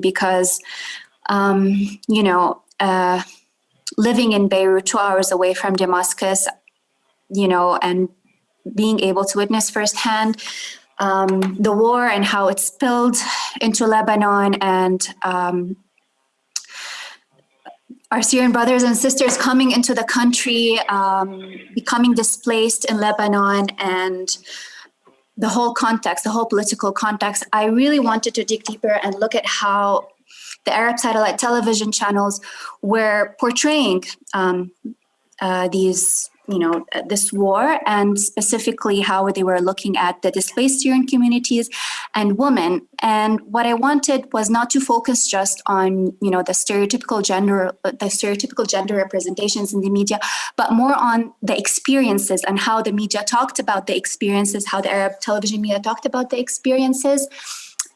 because, um, you know, uh, living in Beirut, two hours away from Damascus, you know, and being able to witness firsthand um, the war and how it spilled into Lebanon and um, our Syrian brothers and sisters coming into the country, um, becoming displaced in Lebanon and the whole context, the whole political context, I really wanted to dig deeper and look at how the Arab satellite television channels were portraying um, uh, these you know, this war and specifically how they were looking at the displaced Syrian communities and women. And what I wanted was not to focus just on, you know, the stereotypical gender, the stereotypical gender representations in the media, but more on the experiences and how the media talked about the experiences, how the Arab television media talked about the experiences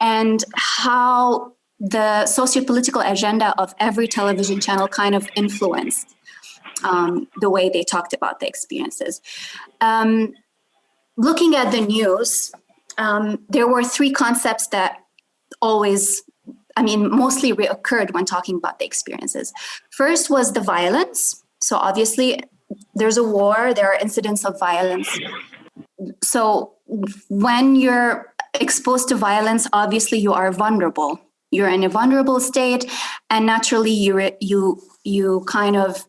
and how the socio-political agenda of every television channel kind of influenced um, the way they talked about the experiences. Um, looking at the news, um, there were three concepts that always, I mean, mostly reoccurred when talking about the experiences. First was the violence. So obviously there's a war, there are incidents of violence. So when you're exposed to violence, obviously you are vulnerable. You're in a vulnerable state and naturally you, you, you kind of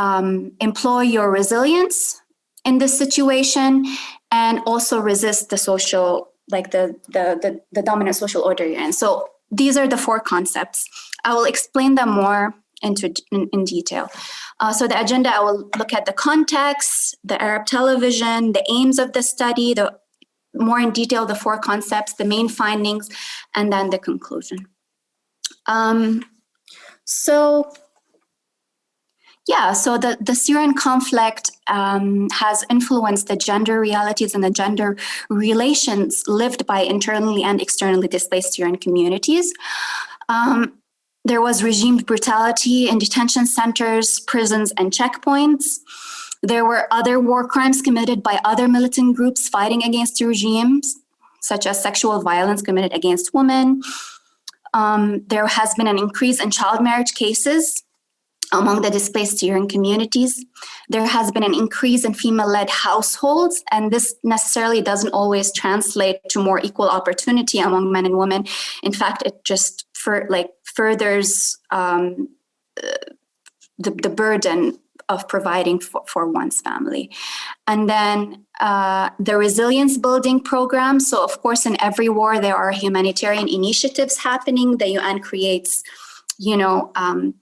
um, employ your resilience in this situation and also resist the social, like the, the, the, the dominant social order you're in. So these are the four concepts. I will explain them more into in, in detail. Uh, so the agenda, I will look at the context, the Arab television, the aims of the study, the more in detail, the four concepts, the main findings, and then the conclusion. Um, so yeah, so the, the Syrian conflict um, has influenced the gender realities and the gender relations lived by internally and externally displaced Syrian communities. Um, there was regime brutality in detention centers, prisons, and checkpoints. There were other war crimes committed by other militant groups fighting against the regimes, such as sexual violence committed against women. Um, there has been an increase in child marriage cases among the displaced Syrian communities. There has been an increase in female-led households, and this necessarily doesn't always translate to more equal opportunity among men and women. In fact, it just for, like furthers um, the, the burden of providing for, for one's family. And then uh, the resilience building program. So of course, in every war, there are humanitarian initiatives happening. The UN creates, you know, um,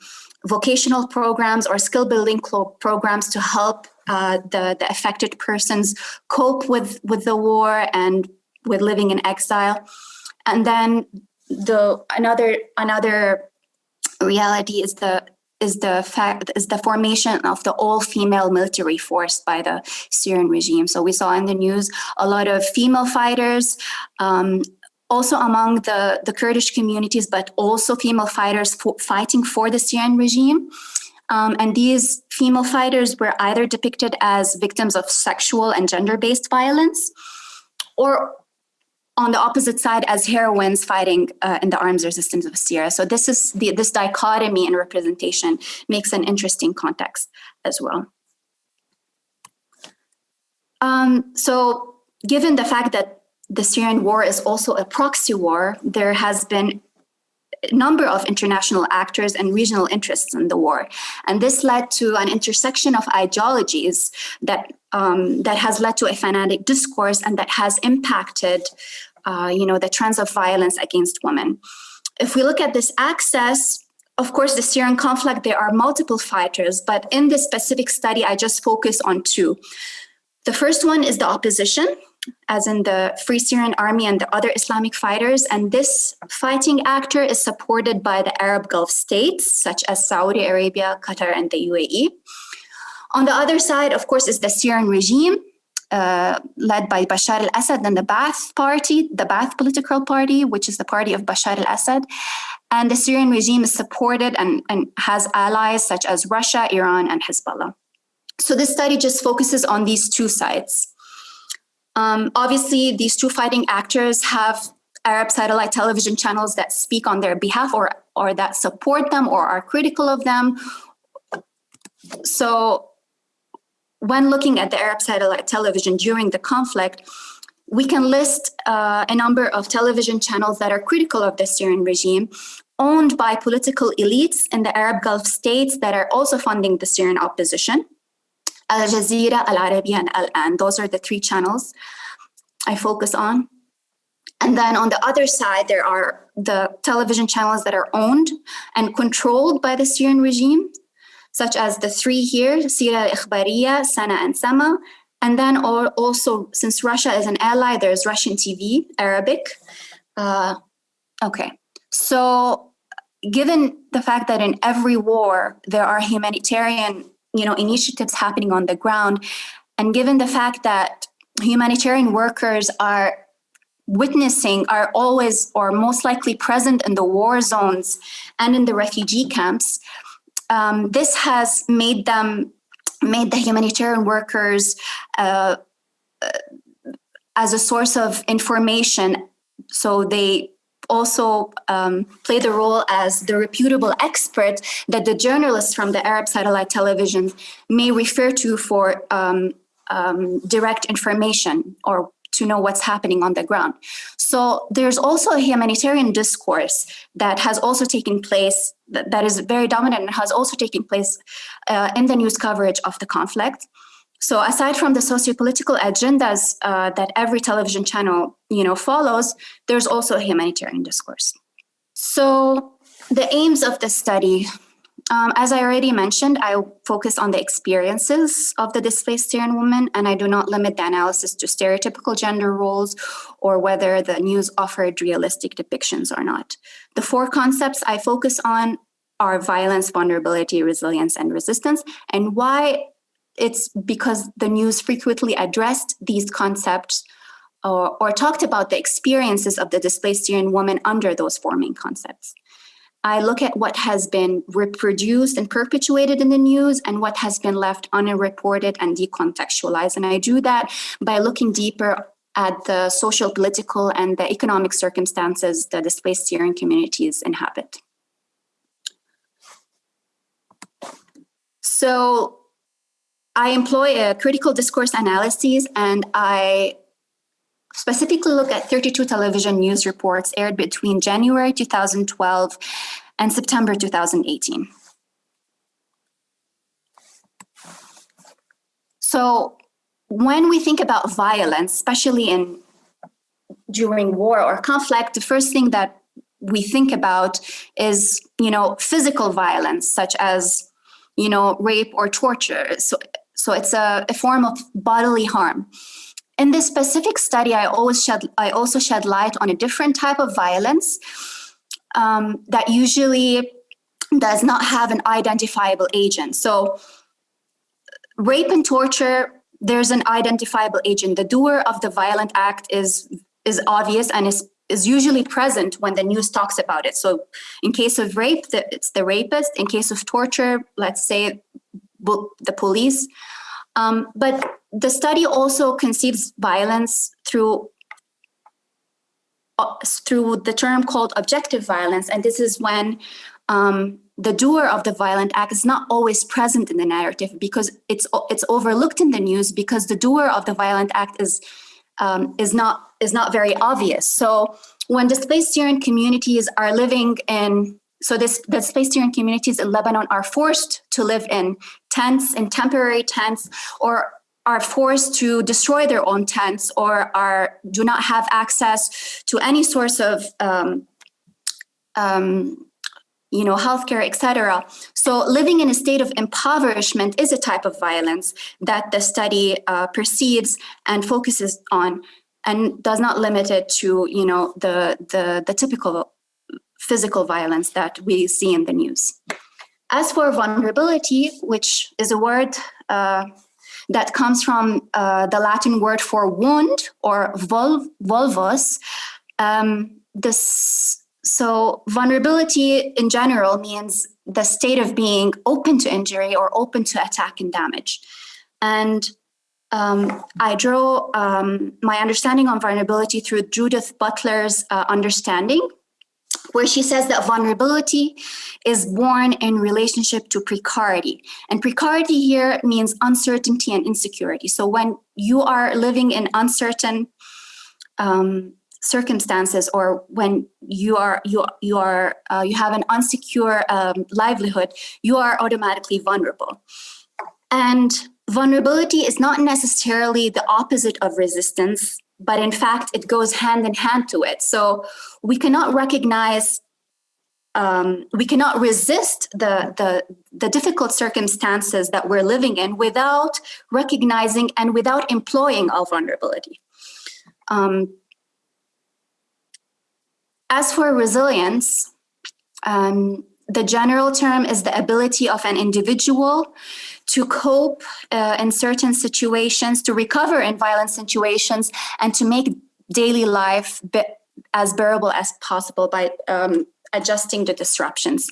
vocational programs or skill building programs to help uh, the, the affected persons cope with, with the war and with living in exile. And then the another another reality is the is the fact is the formation of the all-female military force by the Syrian regime. So we saw in the news a lot of female fighters, um, also among the, the Kurdish communities, but also female fighters for, fighting for the Syrian regime. Um, and these female fighters were either depicted as victims of sexual and gender-based violence, or on the opposite side as heroines fighting uh, in the arms resistance of Syria. So this is the, this dichotomy in representation makes an interesting context as well. Um, so given the fact that the Syrian war is also a proxy war. There has been a number of international actors and regional interests in the war. And this led to an intersection of ideologies that, um, that has led to a fanatic discourse and that has impacted uh, you know, the trends of violence against women. If we look at this axis, of course, the Syrian conflict, there are multiple fighters, but in this specific study, I just focus on two. The first one is the opposition, as in the Free Syrian Army and the other Islamic fighters. And this fighting actor is supported by the Arab Gulf states, such as Saudi Arabia, Qatar, and the UAE. On the other side, of course, is the Syrian regime, uh, led by Bashar al-Assad and the Ba'ath Party, the Ba'ath political party, which is the party of Bashar al-Assad. And the Syrian regime is supported and, and has allies such as Russia, Iran, and Hezbollah. So this study just focuses on these two sides. Um, obviously, these two fighting actors have Arab satellite television channels that speak on their behalf or, or that support them or are critical of them. So when looking at the Arab satellite television during the conflict, we can list uh, a number of television channels that are critical of the Syrian regime, owned by political elites in the Arab Gulf states that are also funding the Syrian opposition. Al Jazeera, Al Arabiya, and Al Aan. Those are the three channels I focus on. And then on the other side, there are the television channels that are owned and controlled by the Syrian regime, such as the three here, Syria al-Ikhbariya, Sana and Sama. And then also, since Russia is an ally, there's Russian TV, Arabic. Uh, okay, so given the fact that in every war, there are humanitarian you know, initiatives happening on the ground, and given the fact that humanitarian workers are witnessing are always or most likely present in the war zones and in the refugee camps, um, this has made them, made the humanitarian workers uh, uh, as a source of information. So they also um, play the role as the reputable expert that the journalists from the Arab satellite television may refer to for um, um, direct information or to know what's happening on the ground. So there's also a humanitarian discourse that has also taken place, that, that is very dominant and has also taken place uh, in the news coverage of the conflict. So aside from the socio-political agendas uh, that every television channel you know, follows, there's also a humanitarian discourse. So the aims of the study um, as I already mentioned, I focus on the experiences of the displaced Syrian woman, and I do not limit the analysis to stereotypical gender roles or whether the news offered realistic depictions or not. The four concepts I focus on are violence, vulnerability, resilience, and resistance, and why it's because the news frequently addressed these concepts or, or talked about the experiences of the displaced Syrian woman under those four main concepts. I look at what has been reproduced and perpetuated in the news and what has been left unreported and decontextualized. And I do that by looking deeper at the social, political, and the economic circumstances the displaced Syrian communities inhabit. So I employ a critical discourse analysis and I specifically look at 32 television news reports aired between January 2012 and September 2018. So when we think about violence, especially in during war or conflict, the first thing that we think about is, you know, physical violence, such as, you know, rape or torture. So, so it's a, a form of bodily harm. In this specific study, I always shed, I also shed light on a different type of violence um, that usually does not have an identifiable agent. So rape and torture, there's an identifiable agent. The doer of the violent act is, is obvious and is, is usually present when the news talks about it. So in case of rape, the, it's the rapist. In case of torture, let's say the police. Um, but the study also conceives violence through uh, through the term called objective violence. And this is when um, the doer of the violent act is not always present in the narrative because it's it's overlooked in the news because the doer of the violent act is um, is not is not very obvious. So when displaced Syrian communities are living in so this the Syrian communities in Lebanon are forced to live in tents, in temporary tents, or are forced to destroy their own tents or are do not have access to any source of um, um, you know, healthcare, etc. So living in a state of impoverishment is a type of violence that the study uh, perceives and focuses on and does not limit it to, you know, the, the, the typical physical violence that we see in the news. As for vulnerability, which is a word uh, that comes from uh, the Latin word for wound or vul vulnus, um, this, so vulnerability in general means the state of being open to injury or open to attack and damage. And um, I draw um, my understanding on vulnerability through Judith Butler's uh, understanding, where she says that vulnerability is born in relationship to precarity. And precarity here means uncertainty and insecurity. So when you are living in uncertain um, circumstances or when you are you you are uh, you have an unsecure um, livelihood you are automatically vulnerable and vulnerability is not necessarily the opposite of resistance but in fact it goes hand in hand to it so we cannot recognize um, we cannot resist the, the, the difficult circumstances that we're living in without recognizing and without employing our vulnerability. Um, as for resilience, um, the general term is the ability of an individual to cope uh, in certain situations, to recover in violent situations, and to make daily life as bearable as possible by um, adjusting the disruptions.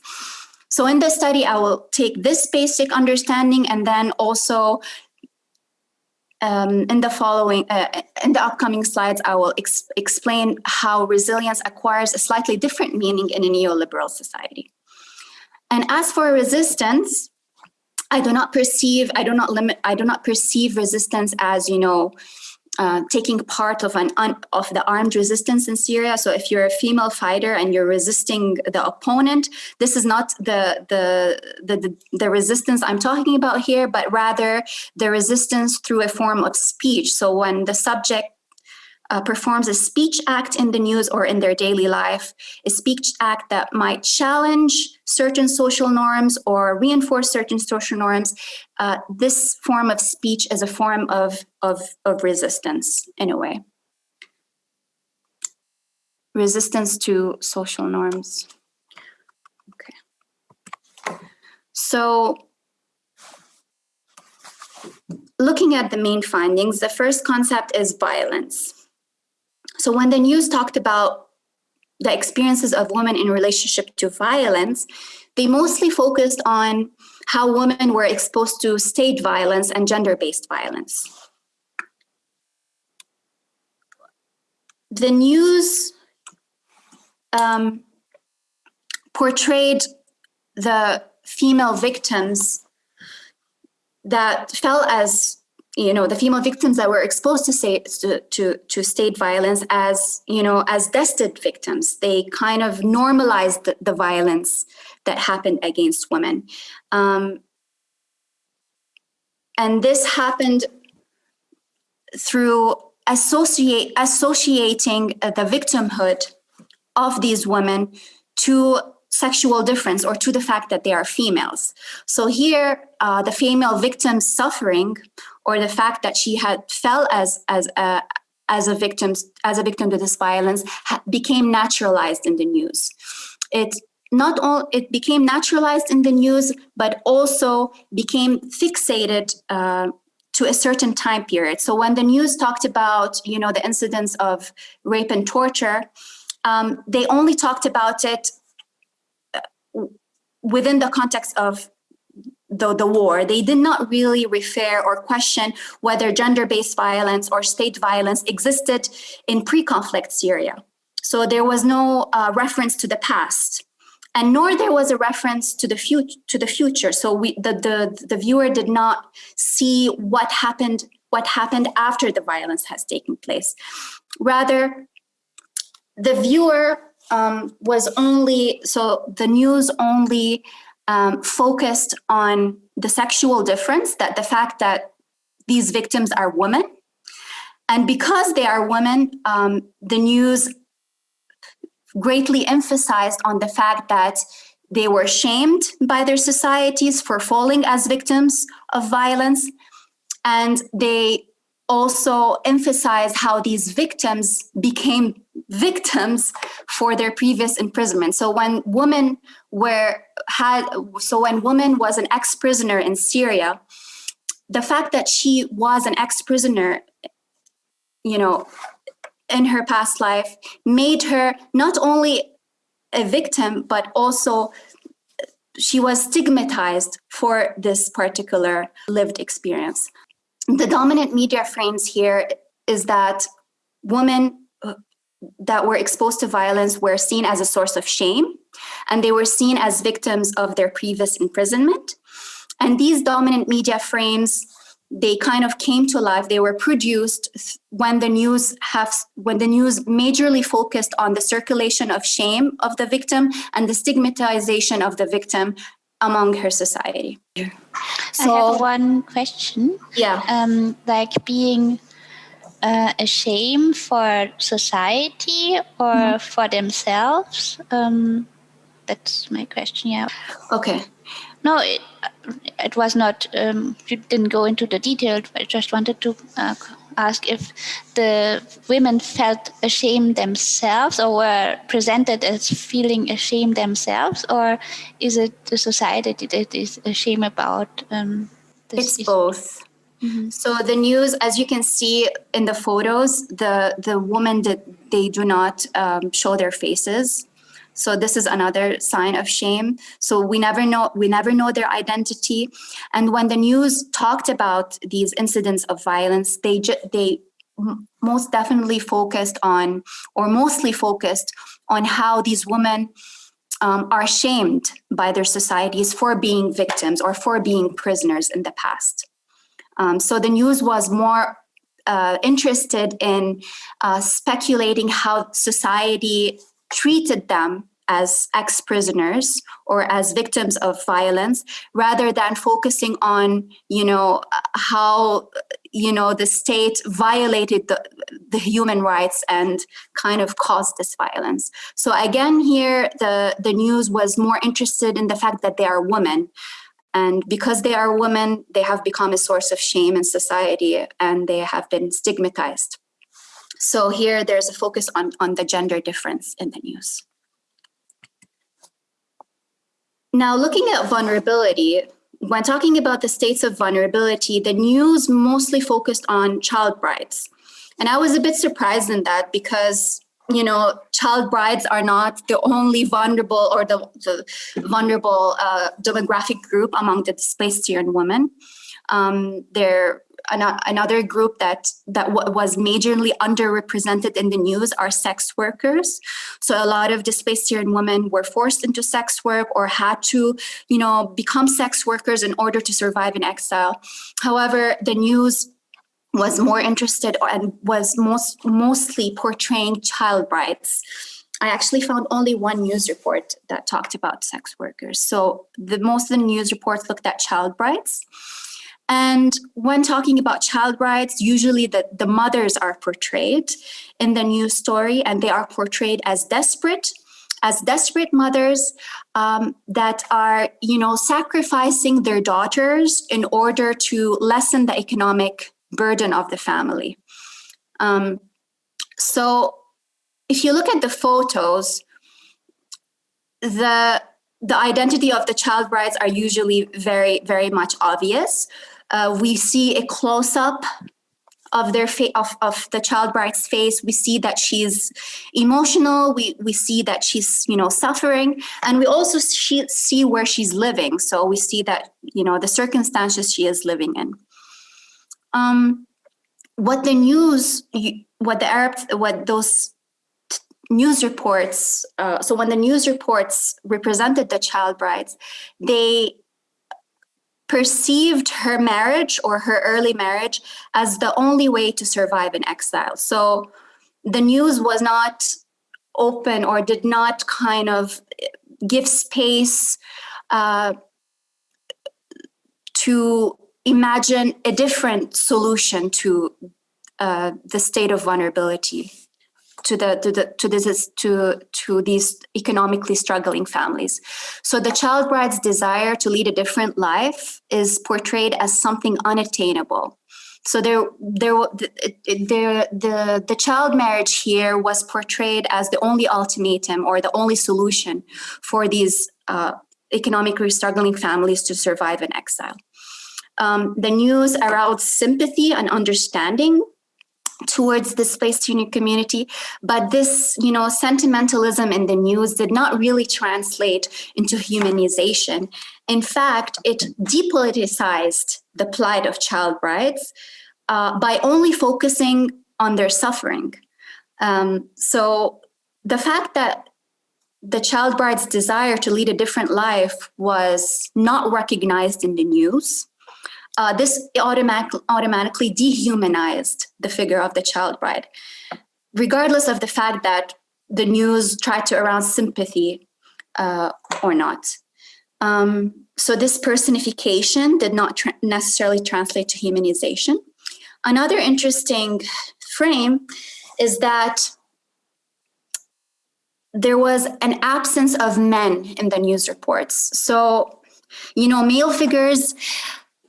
So in this study, I will take this basic understanding and then also um, in the following, uh, in the upcoming slides, I will ex explain how resilience acquires a slightly different meaning in a neoliberal society. And as for resistance, I do not perceive, I do not limit, I do not perceive resistance as, you know, uh, taking part of an of the armed resistance in Syria. So if you're a female fighter and you're resisting the opponent, this is not the, the the the, the resistance I'm talking about here, but rather the resistance through a form of speech. So when the subject uh, performs a speech act in the news or in their daily life, a speech act that might challenge certain social norms or reinforce certain social norms, uh, this form of speech is a form of, of, of resistance in a way. Resistance to social norms. Okay. So looking at the main findings, the first concept is violence. So when the news talked about the experiences of women in relationship to violence, they mostly focused on how women were exposed to state violence and gender-based violence. The news um, portrayed the female victims that fell as you know, the female victims that were exposed to, say, to, to, to state violence as, you know, as destined victims. They kind of normalized the, the violence that happened against women. Um, and this happened through associate, associating the victimhood of these women to sexual difference or to the fact that they are females. So here, uh, the female victim's suffering or the fact that she had fell as as a as a victim as a victim to this violence became naturalized in the news. It not all it became naturalized in the news, but also became fixated uh, to a certain time period. So when the news talked about you know the incidents of rape and torture, um, they only talked about it uh, within the context of the, the war. They did not really refer or question whether gender-based violence or state violence existed in pre-conflict Syria. So there was no uh, reference to the past and nor there was a reference to the future to the future so we the, the the viewer did not see what happened what happened after the violence has taken place rather the viewer um, was only so the news only um, focused on the sexual difference, that the fact that these victims are women. And because they are women, um, the news greatly emphasized on the fact that they were shamed by their societies for falling as victims of violence. And they also emphasize how these victims became victims for their previous imprisonment. So when women were had, so when woman was an ex-prisoner in Syria, the fact that she was an ex-prisoner, you know, in her past life made her not only a victim, but also she was stigmatized for this particular lived experience. The dominant media frames here is that women uh, that were exposed to violence were seen as a source of shame and they were seen as victims of their previous imprisonment. And these dominant media frames, they kind of came to life. They were produced when the news have when the news majorly focused on the circulation of shame of the victim and the stigmatization of the victim among her society. So I have one question. Yeah. Um, like being uh, a shame for society or mm. for themselves? Um, that's my question. Yeah. Okay. No, it, it was not. Um, you didn't go into the details. I just wanted to uh, ask if the women felt ashamed themselves or were presented as feeling ashamed themselves, or is it the society that is ashamed about? Um, it's both. Mm -hmm. So the news, as you can see in the photos, the the women that they do not um, show their faces. So this is another sign of shame. So we never know, we never know their identity. And when the news talked about these incidents of violence, they, they most definitely focused on, or mostly focused on how these women um, are shamed by their societies for being victims or for being prisoners in the past. Um, so the news was more uh, interested in uh, speculating how society treated them as ex-prisoners or as victims of violence rather than focusing on you know how you know the state violated the, the human rights and kind of caused this violence. So again here the the news was more interested in the fact that they are women. And because they are women they have become a source of shame in society and they have been stigmatized so here there's a focus on, on the gender difference in the news. Now looking at vulnerability, when talking about the states of vulnerability, the news mostly focused on child brides. And I was a bit surprised in that because, you know, child brides are not the only vulnerable or the, the vulnerable uh, demographic group among the displaced Syrian women. Um, they're another group that that was majorly underrepresented in the news are sex workers. So a lot of displaced Syrian women were forced into sex work or had to, you know, become sex workers in order to survive in exile. However, the news was more interested and was most mostly portraying child brides. I actually found only one news report that talked about sex workers. So the most of the news reports looked at child brides. And when talking about child brides, usually the, the mothers are portrayed in the news story and they are portrayed as desperate, as desperate mothers um, that are, you know, sacrificing their daughters in order to lessen the economic burden of the family. Um, so if you look at the photos, the the identity of the child brides are usually very, very much obvious. Uh, we see a close-up of their of, of the child bride's face. We see that she's emotional. We we see that she's you know suffering. And we also see, see where she's living. So we see that you know the circumstances she is living in. Um what the news what the arab what those news reports uh, so when the news reports represented the child brides they perceived her marriage or her early marriage as the only way to survive in exile. So the news was not open or did not kind of give space uh, to imagine a different solution to uh, the state of vulnerability to the to the to this to to these economically struggling families. So the child bride's desire to lead a different life is portrayed as something unattainable. So there, there, there, the, the child marriage here was portrayed as the only ultimatum or the only solution for these uh, economically struggling families to survive in exile. Um, the news aroused sympathy and understanding towards the displaced union community but this you know sentimentalism in the news did not really translate into humanization. In fact it depoliticized the plight of child brides uh, by only focusing on their suffering. Um, so the fact that the child bride's desire to lead a different life was not recognized in the news uh, this automatic, automatically dehumanized the figure of the child bride, regardless of the fact that the news tried to arouse sympathy uh, or not. Um, so this personification did not tra necessarily translate to humanization. Another interesting frame is that there was an absence of men in the news reports. So, you know, male figures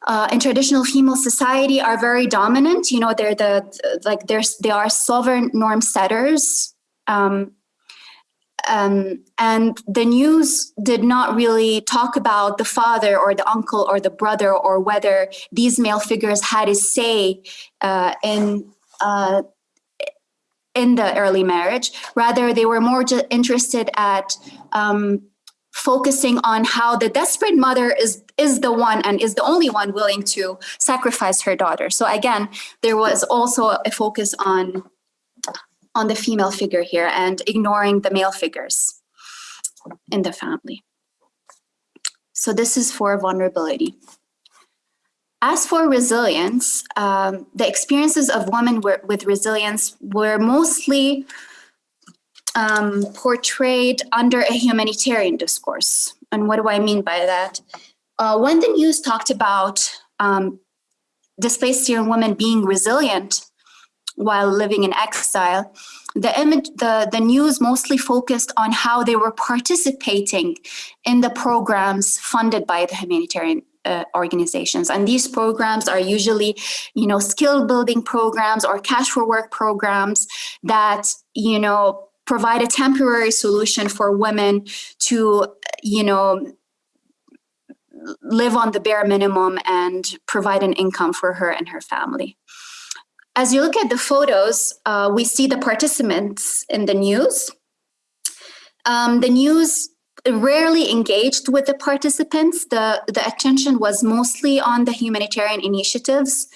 uh, in traditional female society are very dominant. You know, they're the, like there's, they are sovereign norm setters. Um, um, and the news did not really talk about the father or the uncle or the brother or whether these male figures had a say uh, in uh, in the early marriage. Rather, they were more interested at um, focusing on how the desperate mother is is the one and is the only one willing to sacrifice her daughter. So again, there was also a focus on on the female figure here and ignoring the male figures in the family. So this is for vulnerability. As for resilience, um, the experiences of women with resilience were mostly um, portrayed under a humanitarian discourse. And what do I mean by that? Uh, when the news talked about um, displaced Syrian women being resilient while living in exile, the image, the, the news mostly focused on how they were participating in the programs funded by the humanitarian uh, organizations. And these programs are usually, you know, skill building programs or cash for work programs that, you know, provide a temporary solution for women to, you know, live on the bare minimum and provide an income for her and her family. As you look at the photos, uh, we see the participants in the news. Um, the news rarely engaged with the participants. The, the attention was mostly on the humanitarian initiatives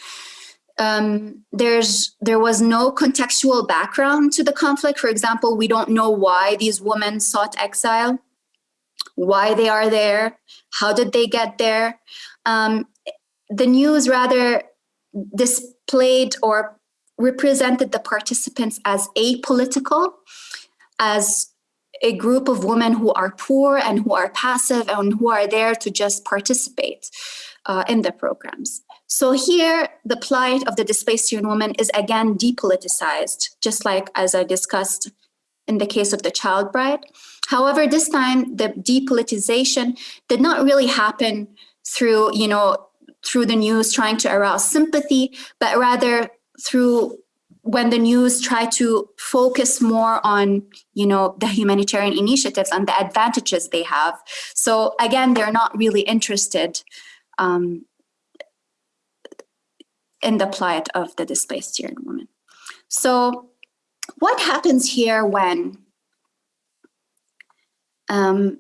um, there's there was no contextual background to the conflict. For example, we don't know why these women sought exile, why they are there, how did they get there. Um, the news rather displayed or represented the participants as apolitical, as a group of women who are poor and who are passive and who are there to just participate uh, in the programs. So here, the plight of the displaced Syrian woman is again depoliticized, just like as I discussed in the case of the child bride. However, this time the depolitization did not really happen through, you know, through the news trying to arouse sympathy, but rather through when the news tried to focus more on, you know, the humanitarian initiatives and the advantages they have. So again, they're not really interested um, in the plight of the displaced Syrian woman. So what happens here when um,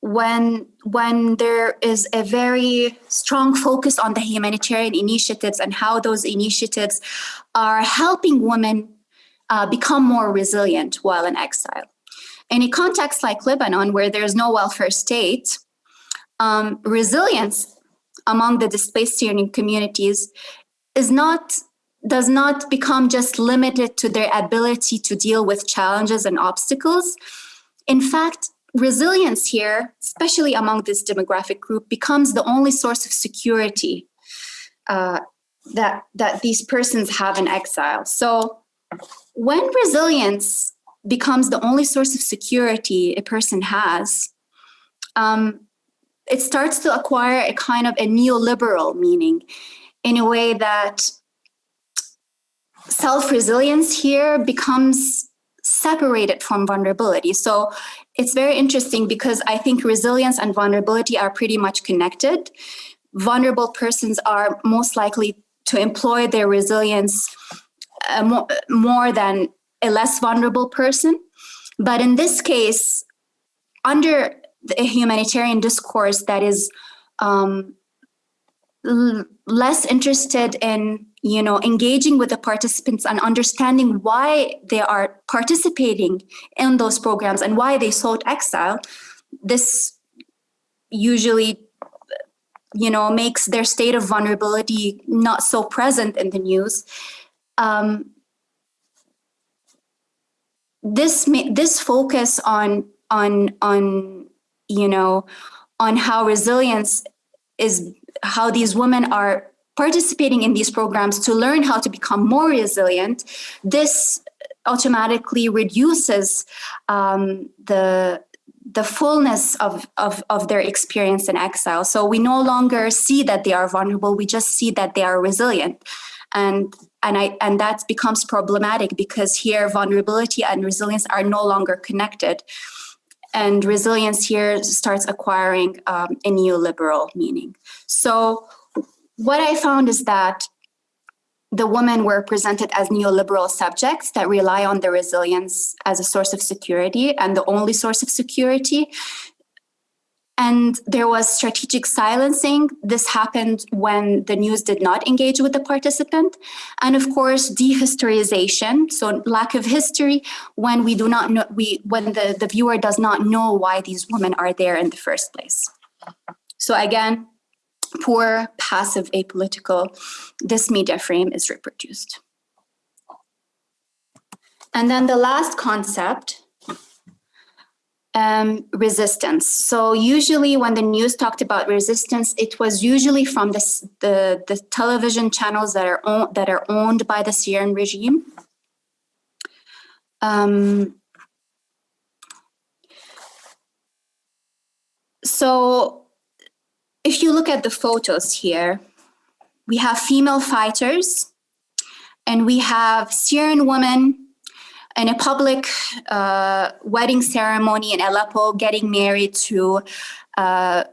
when when there is a very strong focus on the humanitarian initiatives and how those initiatives are helping women uh, become more resilient while in exile. In a context like Lebanon, where there's no welfare state, um, resilience among the displaced Syrian communities is not does not become just limited to their ability to deal with challenges and obstacles. In fact, resilience here, especially among this demographic group, becomes the only source of security uh, that, that these persons have in exile. So when resilience becomes the only source of security a person has, um, it starts to acquire a kind of a neoliberal meaning in a way that self-resilience here becomes separated from vulnerability. So it's very interesting because I think resilience and vulnerability are pretty much connected. Vulnerable persons are most likely to employ their resilience a more, more than a less vulnerable person. But in this case, under a humanitarian discourse that is um, less interested in you know engaging with the participants and understanding why they are participating in those programs and why they sought exile this usually you know makes their state of vulnerability not so present in the news. Um, this this focus on on on you know on how resilience is how these women are participating in these programs to learn how to become more resilient this automatically reduces um, the the fullness of, of, of their experience in exile. So we no longer see that they are vulnerable, we just see that they are resilient. And, and, I, and that becomes problematic because here vulnerability and resilience are no longer connected. And resilience here starts acquiring um, a neoliberal meaning. So what I found is that the women were presented as neoliberal subjects that rely on their resilience as a source of security and the only source of security. And there was strategic silencing. This happened when the news did not engage with the participant. And of course, dehistorization, so lack of history when we do not know, we, when the, the viewer does not know why these women are there in the first place. So again, poor, passive, apolitical, this media frame is reproduced. And then the last concept, um, resistance. So usually when the news talked about resistance, it was usually from the, the, the television channels that are, own, that are owned by the Syrian regime. Um, so if you look at the photos here, we have female fighters and we have Syrian women in a public uh, wedding ceremony in Aleppo getting married to uh,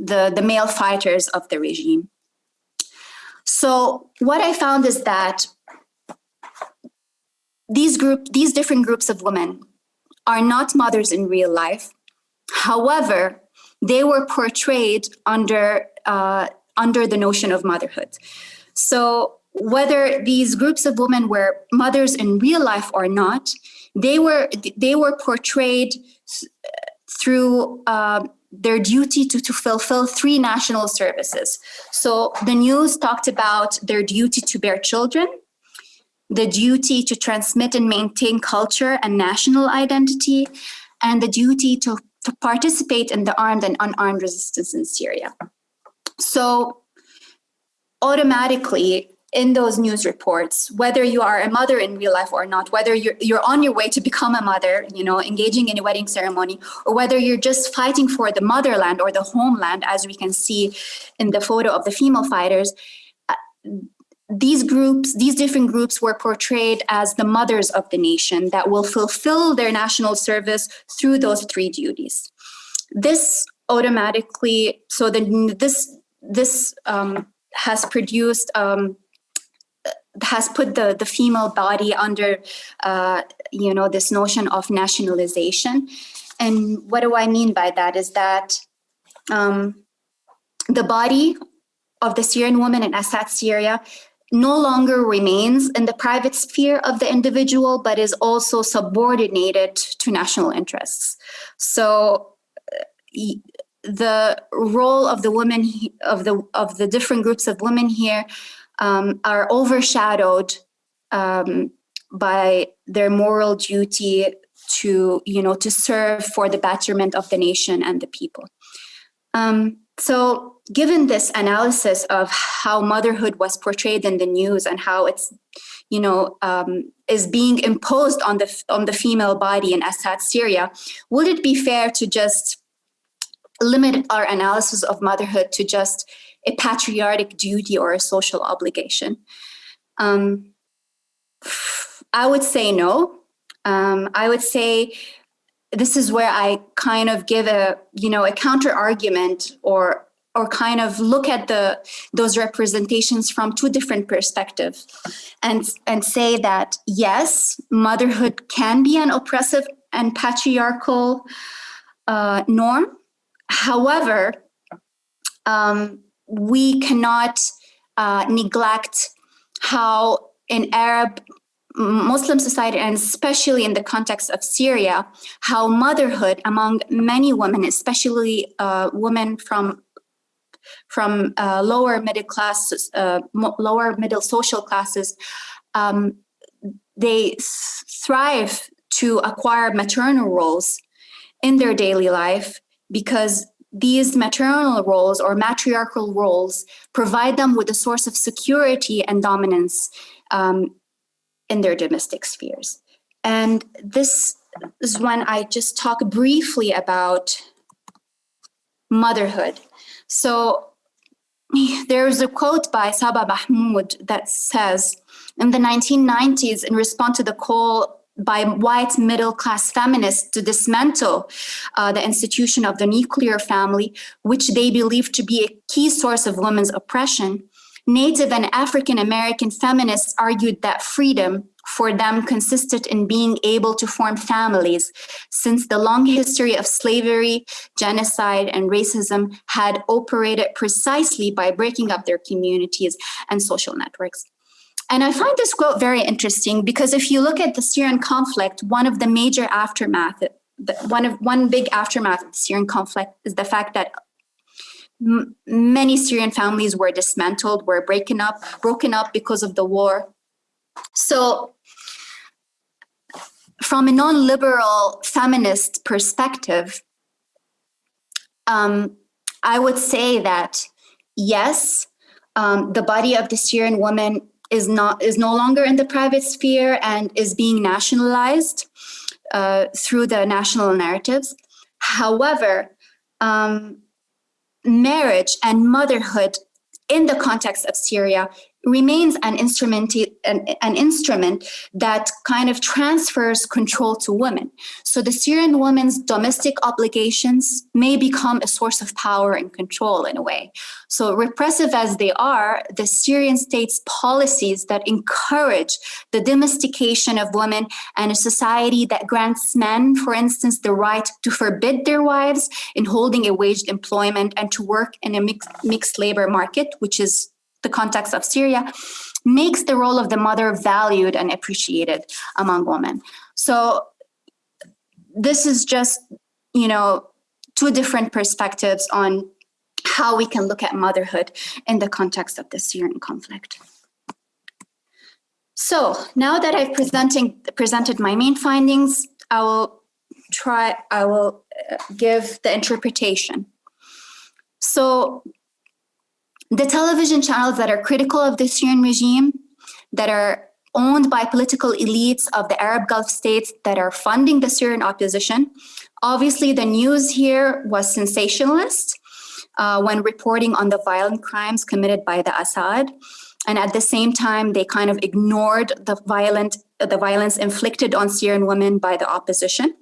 the, the male fighters of the regime. So what I found is that these group, these different groups of women are not mothers in real life. However, they were portrayed under, uh, under the notion of motherhood. So whether these groups of women were mothers in real life or not, they were, they were portrayed through uh, their duty to, to fulfill three national services. So the news talked about their duty to bear children, the duty to transmit and maintain culture and national identity, and the duty to to participate in the armed and unarmed resistance in Syria. So automatically in those news reports, whether you are a mother in real life or not, whether you're, you're on your way to become a mother, you know, engaging in a wedding ceremony, or whether you're just fighting for the motherland or the homeland, as we can see in the photo of the female fighters, uh, these groups, these different groups were portrayed as the mothers of the nation that will fulfill their national service through those three duties. This automatically, so the, this, this um, has produced, um, has put the, the female body under, uh, you know, this notion of nationalization. And what do I mean by that is that um, the body of the Syrian woman in Assad, Syria no longer remains in the private sphere of the individual, but is also subordinated to national interests. So uh, the role of the women of the of the different groups of women here um, are overshadowed um, by their moral duty to you know to serve for the betterment of the nation and the people. Um, so given this analysis of how motherhood was portrayed in the news and how it's, you know, um, is being imposed on the, on the female body in Assad, Syria, would it be fair to just limit our analysis of motherhood to just a patriotic duty or a social obligation? Um, I would say no. Um, I would say this is where I kind of give a, you know, a counter argument or or kind of look at the those representations from two different perspectives and and say that yes motherhood can be an oppressive and patriarchal uh, norm however um, we cannot uh, neglect how in arab Muslim society, and especially in the context of Syria, how motherhood among many women, especially uh, women from from uh, lower middle classes, uh, lower middle social classes, um, they thrive to acquire maternal roles in their daily life because these maternal roles or matriarchal roles provide them with a source of security and dominance um, in their domestic spheres. And this is when I just talk briefly about motherhood. So there's a quote by Saba Mahmood that says, in the 1990s, in response to the call by white middle class feminists to dismantle uh, the institution of the nuclear family, which they believe to be a key source of women's oppression, Native and African American feminists argued that freedom for them consisted in being able to form families, since the long history of slavery, genocide, and racism had operated precisely by breaking up their communities and social networks. And I find this quote very interesting because if you look at the Syrian conflict, one of the major aftermath, one of one big aftermath of the Syrian conflict is the fact that many Syrian families were dismantled, were broken up, broken up because of the war. So from a non-liberal feminist perspective, um, I would say that yes, um, the body of the Syrian woman is not is no longer in the private sphere and is being nationalized uh, through the national narratives. However, um, marriage and motherhood in the context of Syria remains an instrument, an, an, instrument that kind of transfers control to women. So the Syrian women's domestic obligations may become a source of power and control in a way. So repressive as they are, the Syrian state's policies that encourage the domestication of women and a society that grants men, for instance, the right to forbid their wives in holding a waged employment and to work in a mixed labor market, which is the context of Syria, makes the role of the mother valued and appreciated among women. So this is just, you know, two different perspectives on how we can look at motherhood in the context of the Syrian conflict. So now that I've presenting, presented my main findings, I will try, I will uh, give the interpretation. So the television channels that are critical of the Syrian regime, that are owned by political elites of the Arab Gulf states that are funding the Syrian opposition. Obviously, the news here was sensationalist uh, when reporting on the violent crimes committed by the Assad. And at the same time, they kind of ignored the violent the violence inflicted on Syrian women by the opposition.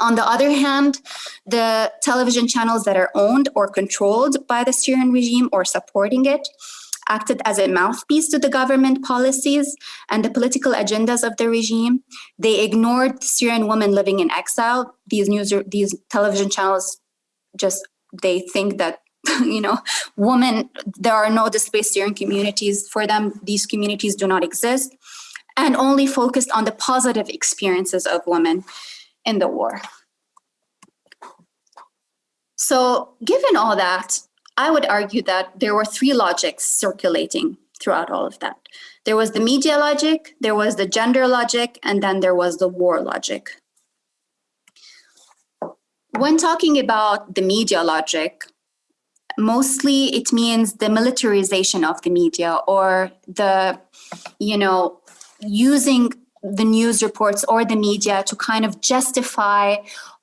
On the other hand, the television channels that are owned or controlled by the Syrian regime or supporting it acted as a mouthpiece to the government policies and the political agendas of the regime. They ignored Syrian women living in exile. These news, these television channels just, they think that you know, women, there are no displaced Syrian communities for them. These communities do not exist and only focused on the positive experiences of women in the war. So given all that, I would argue that there were three logics circulating throughout all of that. There was the media logic, there was the gender logic, and then there was the war logic. When talking about the media logic, mostly it means the militarization of the media or the, you know, using the news reports or the media to kind of justify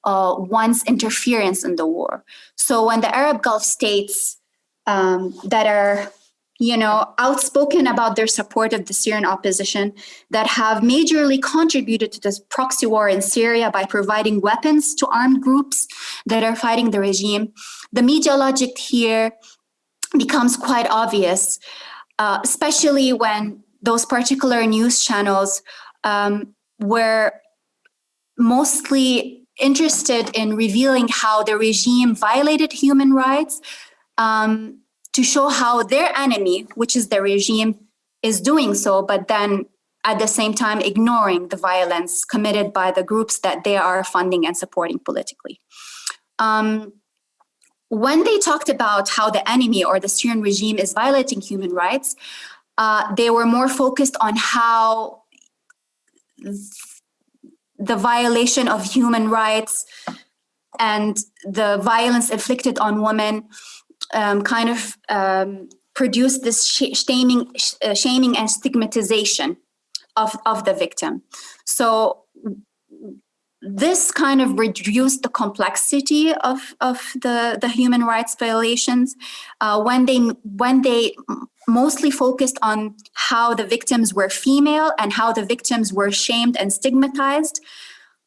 uh, one's interference in the war. So when the Arab Gulf states um, that are, you know, outspoken about their support of the Syrian opposition, that have majorly contributed to this proxy war in Syria by providing weapons to armed groups that are fighting the regime. The media logic here becomes quite obvious, uh, especially when those particular news channels um, were mostly interested in revealing how the regime violated human rights um, to show how their enemy, which is the regime, is doing so, but then at the same time ignoring the violence committed by the groups that they are funding and supporting politically. Um, when they talked about how the enemy or the Syrian regime is violating human rights, uh, they were more focused on how the violation of human rights and the violence inflicted on women um, kind of um, produced this sh shaming, sh uh, shaming and stigmatization of, of the victim. So this kind of reduced the complexity of, of the, the human rights violations uh, when they when they mostly focused on how the victims were female and how the victims were shamed and stigmatized.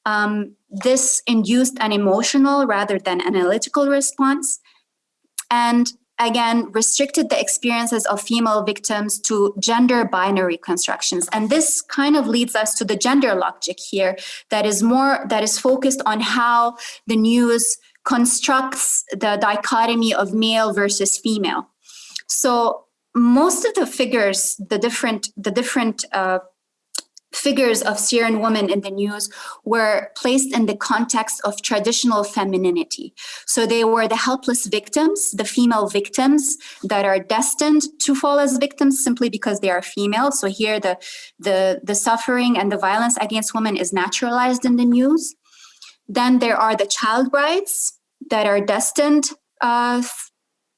Um, this induced an emotional rather than analytical response and again restricted the experiences of female victims to gender binary constructions. And this kind of leads us to the gender logic here that is more that is focused on how the news constructs the dichotomy of male versus female. So most of the figures the different the different uh, figures of Syrian women in the news were placed in the context of traditional femininity. So they were the helpless victims, the female victims that are destined to fall as victims simply because they are female. So here the, the, the suffering and the violence against women is naturalized in the news. Then there are the child brides that are destined uh,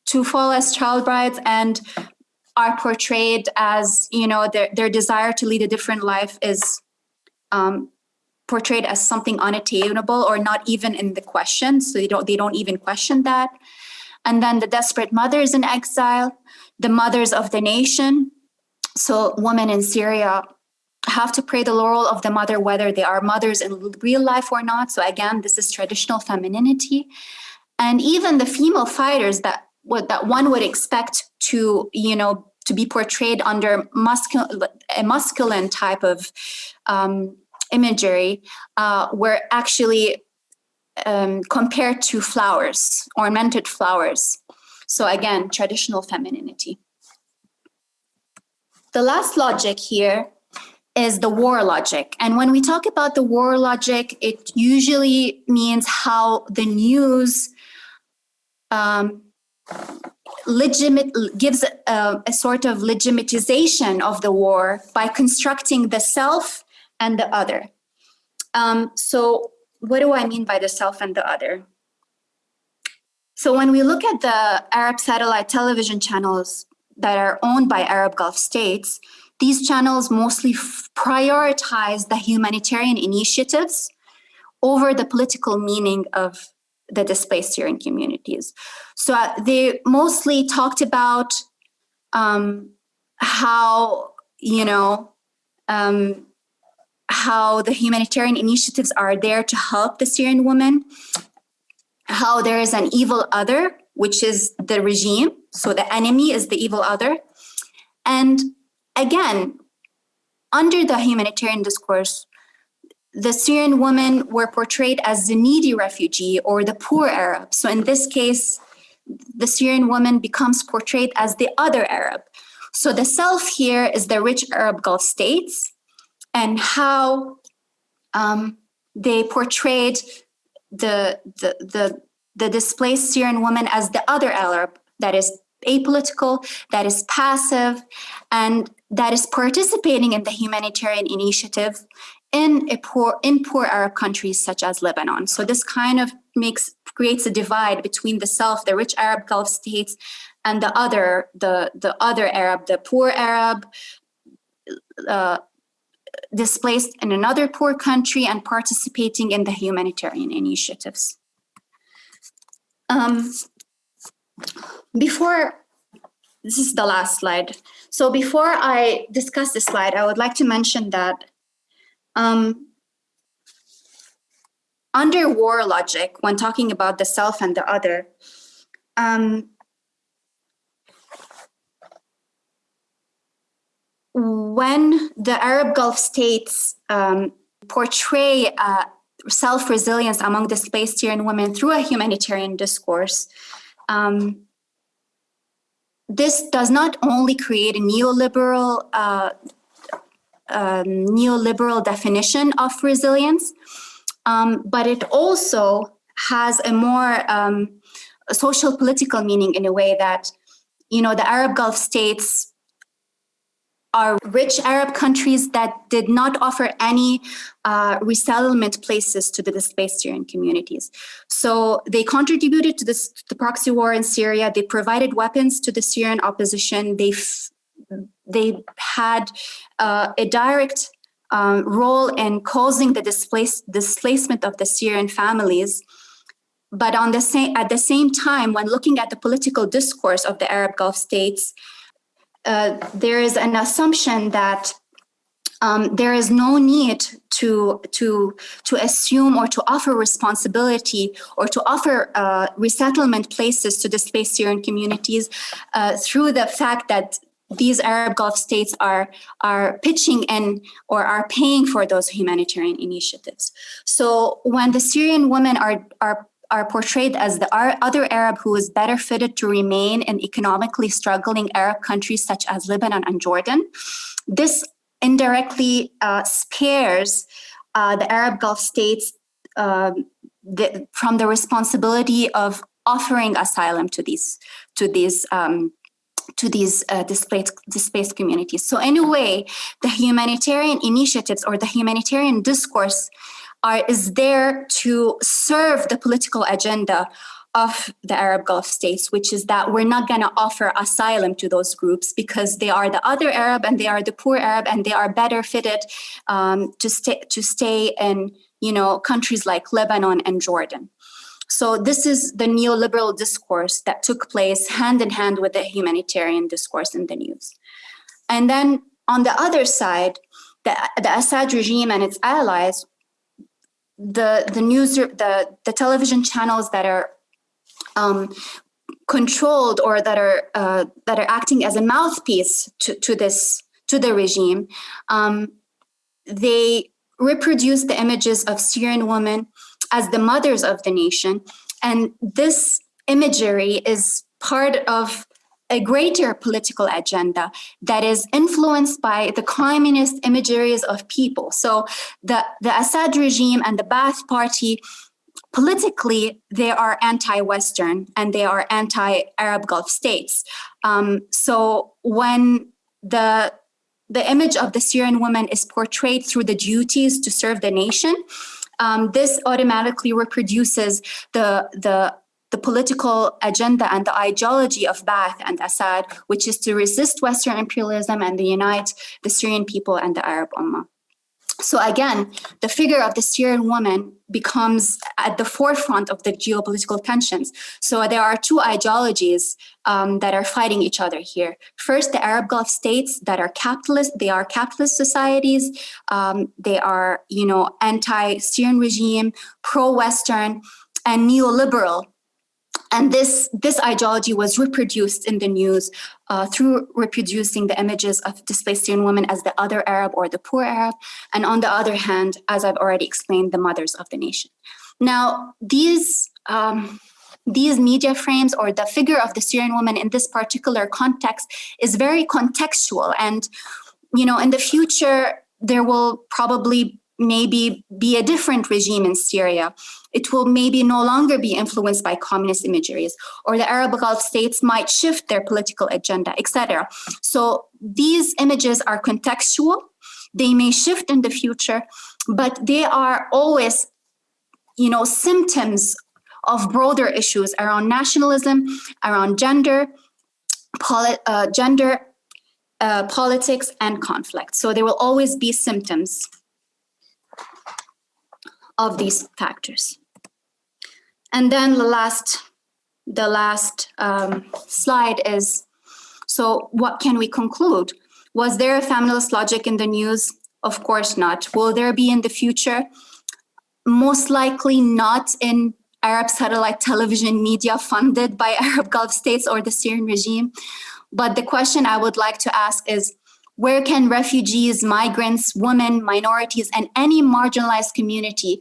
to fall as child brides and are portrayed as, you know, their, their desire to lead a different life is um, portrayed as something unattainable or not even in the question. So they don't, they don't even question that. And then the desperate mothers in exile, the mothers of the nation. So women in Syria have to pray the laurel of the mother, whether they are mothers in real life or not. So again, this is traditional femininity. And even the female fighters that what that one would expect to, you know, to be portrayed under a masculine type of um, imagery uh, were actually um, compared to flowers, ornamented flowers. So again, traditional femininity. The last logic here is the war logic. And when we talk about the war logic, it usually means how the news um, legitimate gives a, a, sort of legitimization of the war by constructing the self and the other. Um, so what do I mean by the self and the other? So when we look at the Arab satellite television channels that are owned by Arab Gulf states, these channels mostly prioritize the humanitarian initiatives over the political meaning of the displaced Syrian communities. So uh, they mostly talked about um, how, you know, um, how the humanitarian initiatives are there to help the Syrian women, how there is an evil other, which is the regime. So the enemy is the evil other. And again, under the humanitarian discourse, the Syrian women were portrayed as the needy refugee or the poor Arab. So in this case, the Syrian woman becomes portrayed as the other Arab. So the self here is the rich Arab Gulf states and how um, they portrayed the, the, the, the displaced Syrian woman as the other Arab that is apolitical, that is passive, and that is participating in the humanitarian initiative in poor in poor Arab countries such as Lebanon. So this kind of makes creates a divide between the self, the rich Arab Gulf states, and the other, the the other Arab, the poor Arab, uh, displaced in another poor country and participating in the humanitarian initiatives. Um, before this is the last slide. So before I discuss this slide, I would like to mention that um, under war logic, when talking about the self and the other, um, when the Arab Gulf states um, portray uh, self-resilience among displaced Syrian women through a humanitarian discourse, um, this does not only create a neoliberal uh, um, neoliberal definition of resilience, um, but it also has a more um, social political meaning in a way that, you know, the Arab Gulf states are rich Arab countries that did not offer any uh, resettlement places to the displaced Syrian communities. So they contributed to this, the proxy war in Syria. They provided weapons to the Syrian opposition. They they had uh, a direct um, role in causing the displace, displacement of the Syrian families. But on the same, at the same time, when looking at the political discourse of the Arab Gulf states, uh, there is an assumption that um, there is no need to to to assume or to offer responsibility or to offer uh, resettlement places to displaced Syrian communities uh, through the fact that these Arab Gulf states are are pitching in or are paying for those humanitarian initiatives. So when the Syrian women are are are portrayed as the other Arab who is better fitted to remain in economically struggling Arab countries such as Lebanon and Jordan. This indirectly uh, spares uh, the Arab Gulf states um, the, from the responsibility of offering asylum to these to these um, to these uh, displaced, displaced communities. So in a way, the humanitarian initiatives or the humanitarian discourse are, is there to serve the political agenda of the Arab Gulf states, which is that we're not going to offer asylum to those groups because they are the other Arab and they are the poor Arab and they are better fitted um, to stay to stay in you know countries like Lebanon and Jordan. So this is the neoliberal discourse that took place hand in hand with the humanitarian discourse in the news. And then on the other side, the, the Assad regime and its allies the the news the the television channels that are um, controlled or that are uh, that are acting as a mouthpiece to, to this to the regime um, they reproduce the images of Syrian women as the mothers of the nation and this imagery is part of a greater political agenda that is influenced by the communist imageries of people. So the, the Assad regime and the Ba'ath Party, politically, they are anti-Western and they are anti-Arab Gulf states. Um, so when the the image of the Syrian woman is portrayed through the duties to serve the nation, um, this automatically reproduces the, the the political agenda and the ideology of Ba'ath and Assad, which is to resist Western imperialism and to unite the Syrian people and the Arab Ummah. So again, the figure of the Syrian woman becomes at the forefront of the geopolitical tensions. So there are two ideologies um, that are fighting each other here. First, the Arab Gulf states that are capitalist, they are capitalist societies. Um, they are, you know, anti-Syrian regime, pro-Western, and neoliberal and this, this ideology was reproduced in the news uh, through reproducing the images of displaced Syrian women as the other Arab or the poor Arab. And on the other hand, as I've already explained, the mothers of the nation. Now, these, um, these media frames or the figure of the Syrian woman in this particular context is very contextual. And, you know, in the future, there will probably maybe be a different regime in Syria. It will maybe no longer be influenced by communist imageries, or the Arab Gulf states might shift their political agenda, etc. So these images are contextual. They may shift in the future, but they are always, you know, symptoms of broader issues around nationalism, around gender, uh, gender, uh, politics, and conflict. So there will always be symptoms of these factors. And then the last, the last um, slide is So what can we conclude? Was there a feminist logic in the news? Of course not. Will there be in the future? Most likely not in Arab satellite television media funded by Arab Gulf states or the Syrian regime. But the question I would like to ask is, where can refugees, migrants, women, minorities, and any marginalized community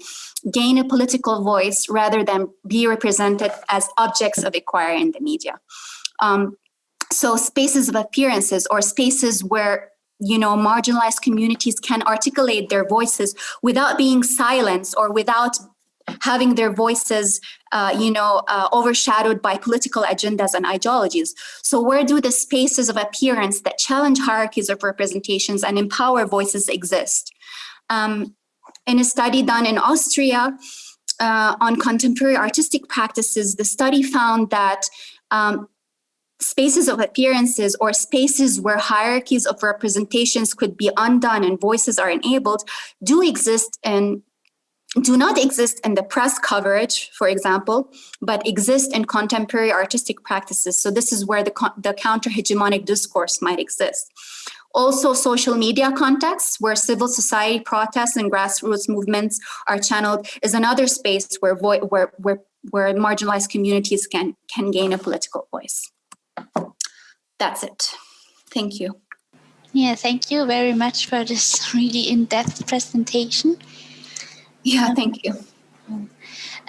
gain a political voice rather than be represented as objects of inquiry in the media? Um, so spaces of appearances or spaces where you know marginalized communities can articulate their voices without being silenced or without having their voices, uh, you know, uh, overshadowed by political agendas and ideologies. So where do the spaces of appearance that challenge hierarchies of representations and empower voices exist? Um, in a study done in Austria uh, on contemporary artistic practices, the study found that um, spaces of appearances or spaces where hierarchies of representations could be undone and voices are enabled do exist in do not exist in the press coverage, for example, but exist in contemporary artistic practices. So this is where the, the counter-hegemonic discourse might exist. Also, social media contexts where civil society protests and grassroots movements are channeled is another space where, where, where, where marginalized communities can, can gain a political voice. That's it. Thank you. Yeah, thank you very much for this really in-depth presentation. Yeah, thank you.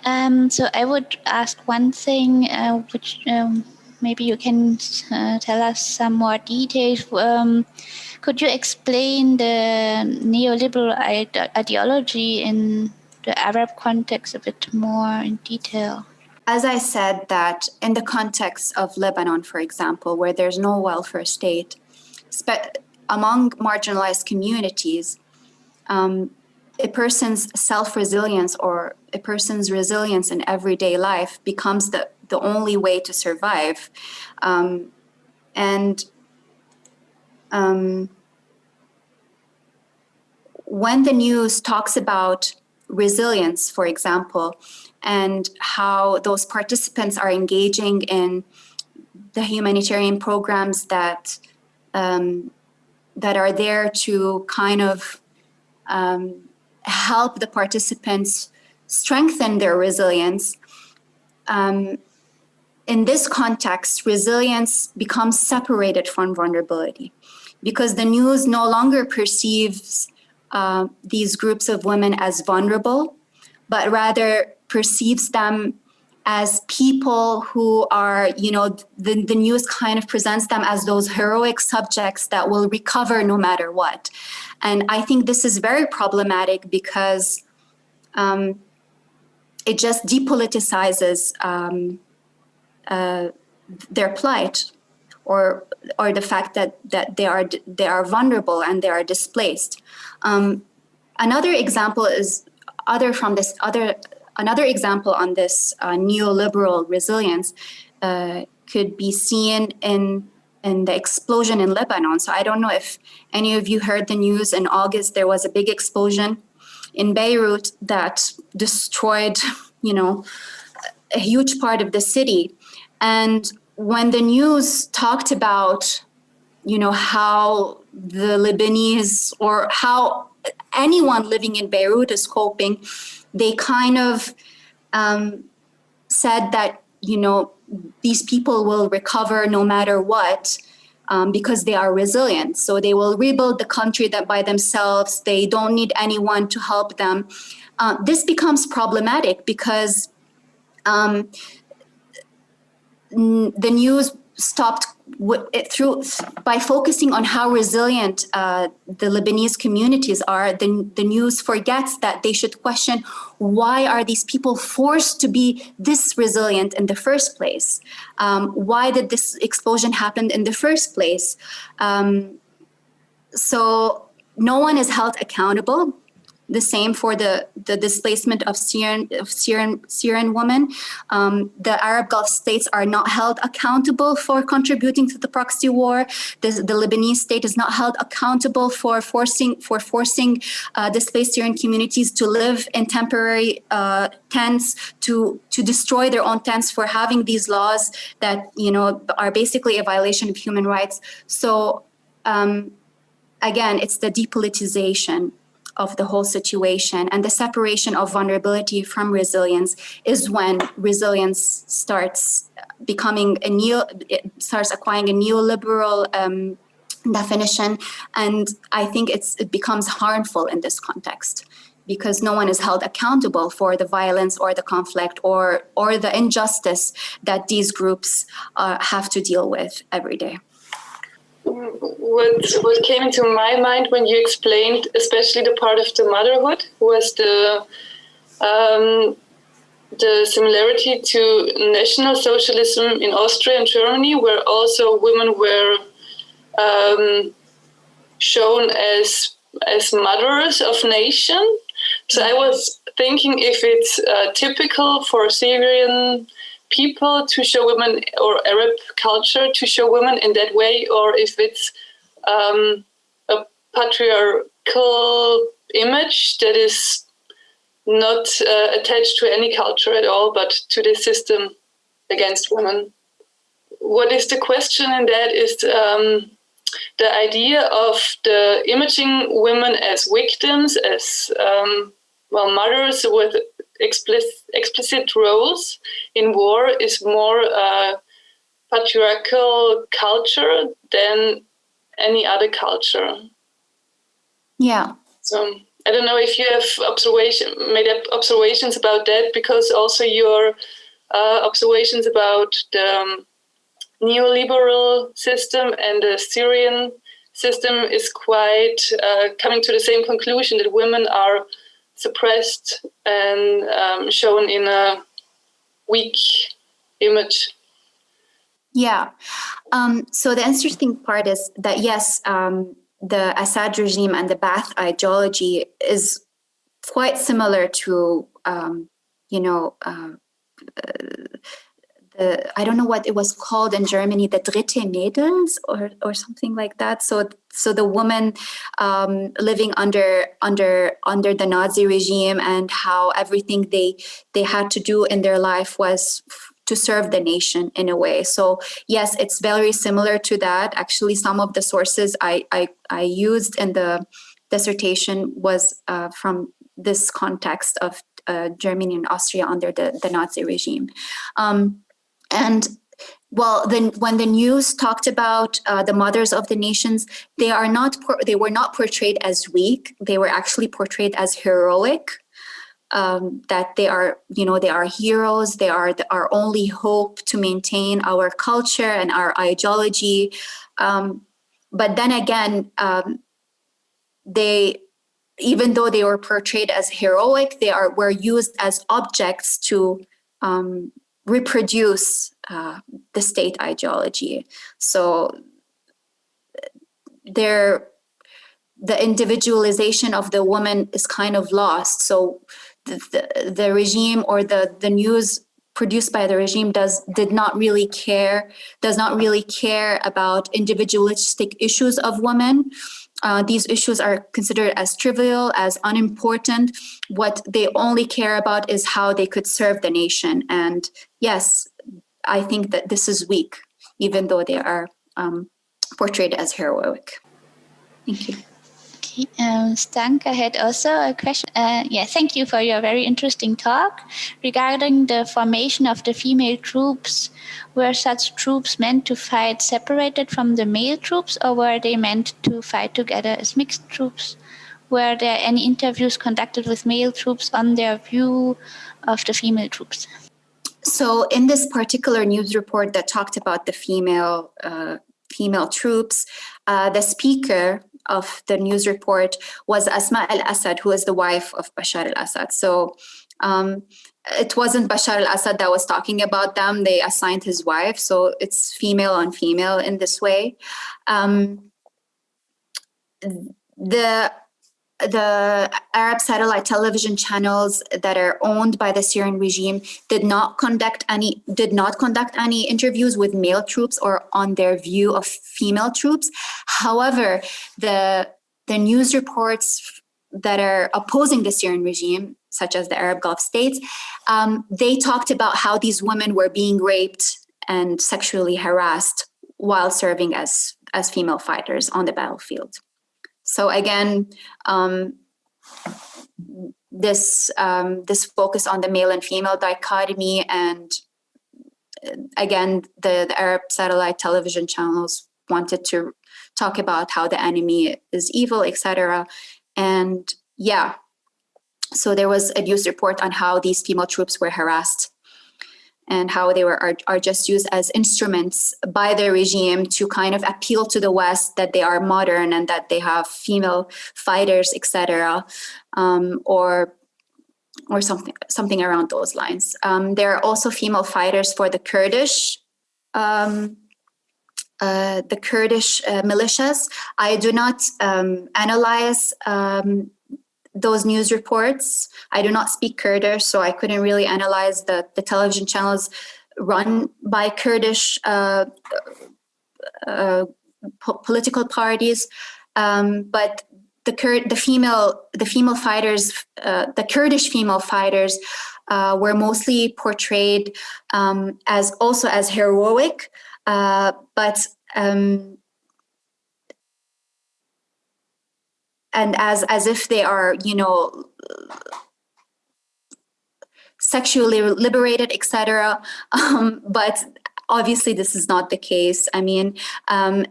Um, so I would ask one thing, uh, which um, maybe you can uh, tell us some more details. Um, could you explain the neoliberal ide ideology in the Arab context a bit more in detail? As I said that in the context of Lebanon, for example, where there's no welfare state, among marginalized communities, um, a person's self-resilience or a person's resilience in everyday life becomes the, the only way to survive. Um, and um, when the news talks about resilience, for example, and how those participants are engaging in the humanitarian programs that um, that are there to kind of um, help the participants strengthen their resilience. Um, in this context, resilience becomes separated from vulnerability because the news no longer perceives uh, these groups of women as vulnerable, but rather perceives them as people who are, you know, the, the news kind of presents them as those heroic subjects that will recover no matter what. And I think this is very problematic because um, it just depoliticizes um, uh, their plight or or the fact that that they are they are vulnerable and they are displaced. Um, another example is other from this other another example on this uh, neoliberal resilience uh, could be seen in in the explosion in Lebanon. So I don't know if any of you heard the news in August, there was a big explosion in Beirut that destroyed, you know, a huge part of the city. And when the news talked about, you know, how the Lebanese or how anyone living in Beirut is coping, they kind of um, said that, you know, these people will recover no matter what um, because they are resilient. So they will rebuild the country that by themselves, they don't need anyone to help them. Uh, this becomes problematic because um, the news stopped through by focusing on how resilient uh, the Lebanese communities are, the, the news forgets that they should question why are these people forced to be this resilient in the first place? Um, why did this explosion happen in the first place? Um, so no one is held accountable the same for the, the displacement of Syrian, of Syrian, Syrian women. Um, the Arab Gulf states are not held accountable for contributing to the proxy war. The, the Lebanese state is not held accountable for forcing for forcing uh, displaced Syrian communities to live in temporary uh, tents, to to destroy their own tents, for having these laws that you know are basically a violation of human rights. So. Um, again, it's the depolitization of the whole situation. And the separation of vulnerability from resilience is when resilience starts becoming a neo starts acquiring a neoliberal um, definition. And i think it's it becomes harmful in this context because no one is held accountable for the violence or the conflict or or the injustice that these groups uh, have to deal with every day what what came into my mind when you explained, especially the part of the motherhood, was the um, the similarity to National Socialism in Austria and Germany, where also women were um, shown as as mothers of nation. So I was thinking if it's uh, typical for Syrian people to show women or Arab culture to show women in that way, or if it's um, a patriarchal image that is not uh, attached to any culture at all, but to the system against women. What is the question in that is um, the idea of the imaging women as victims, as um, well, mothers with explicit, explicit roles in war is more uh, patriarchal culture than any other culture. Yeah. So I don't know if you have observation made up observations about that because also your uh, observations about the um, neoliberal system and the Syrian system is quite uh, coming to the same conclusion that women are suppressed and um, shown in a weak image. Yeah. Um, so the interesting part is that yes, um, the Assad regime and the Ba'ath ideology is quite similar to, um, you know, uh, the I don't know what it was called in Germany, the Dritte Mädels or or something like that. So so the woman um, living under under under the Nazi regime and how everything they they had to do in their life was to serve the nation in a way. So yes, it's very similar to that. Actually, some of the sources I I, I used in the dissertation was uh, from this context of uh, Germany and Austria under the, the Nazi regime. Um, and well, then when the news talked about uh, the mothers of the nations, they are not they were not portrayed as weak. They were actually portrayed as heroic. Um, that they are, you know, they are heroes. They are the, our only hope to maintain our culture and our ideology. Um, but then again, um, they, even though they were portrayed as heroic, they are were used as objects to um, reproduce uh, the state ideology. So there, the individualization of the woman is kind of lost. So the, the, the regime or the, the news produced by the regime does did not really care, does not really care about individualistic issues of women. Uh, these issues are considered as trivial, as unimportant. What they only care about is how they could serve the nation. And yes, I think that this is weak, even though they are um, portrayed as heroic. Thank you. Um, Stanka had also a question. Uh, yeah, thank you for your very interesting talk regarding the formation of the female troops. Were such troops meant to fight separated from the male troops, or were they meant to fight together as mixed troops? Were there any interviews conducted with male troops on their view of the female troops? So, in this particular news report that talked about the female uh, female troops, uh, the speaker of the news report was Asma al-Assad, who is the wife of Bashar al-Assad. So um, it wasn't Bashar al-Assad that was talking about them. They assigned his wife. So it's female on female in this way. Um, the the Arab satellite television channels that are owned by the Syrian regime did not conduct any did not conduct any interviews with male troops or on their view of female troops. However, the the news reports that are opposing the Syrian regime, such as the Arab Gulf states, um, they talked about how these women were being raped and sexually harassed while serving as as female fighters on the battlefield. So again, um, this um, this focus on the male and female dichotomy and uh, again, the, the Arab satellite television channels wanted to talk about how the enemy is evil, etc. And yeah, so there was a news report on how these female troops were harassed and how they were are, are just used as instruments by the regime to kind of appeal to the West that they are modern and that they have female fighters, etc., um, or or something something around those lines. Um, there are also female fighters for the Kurdish. Um, uh, the Kurdish uh, militias. I do not um, analyze um, those news reports. I do not speak Kurdish, so I couldn't really analyze the, the television channels run by Kurdish uh, uh, po political parties. Um, but the the female the female fighters, uh, the Kurdish female fighters, uh, were mostly portrayed um, as also as heroic, uh, but um, and as as if they are you know sexually liberated etc um, but obviously this is not the case i mean um,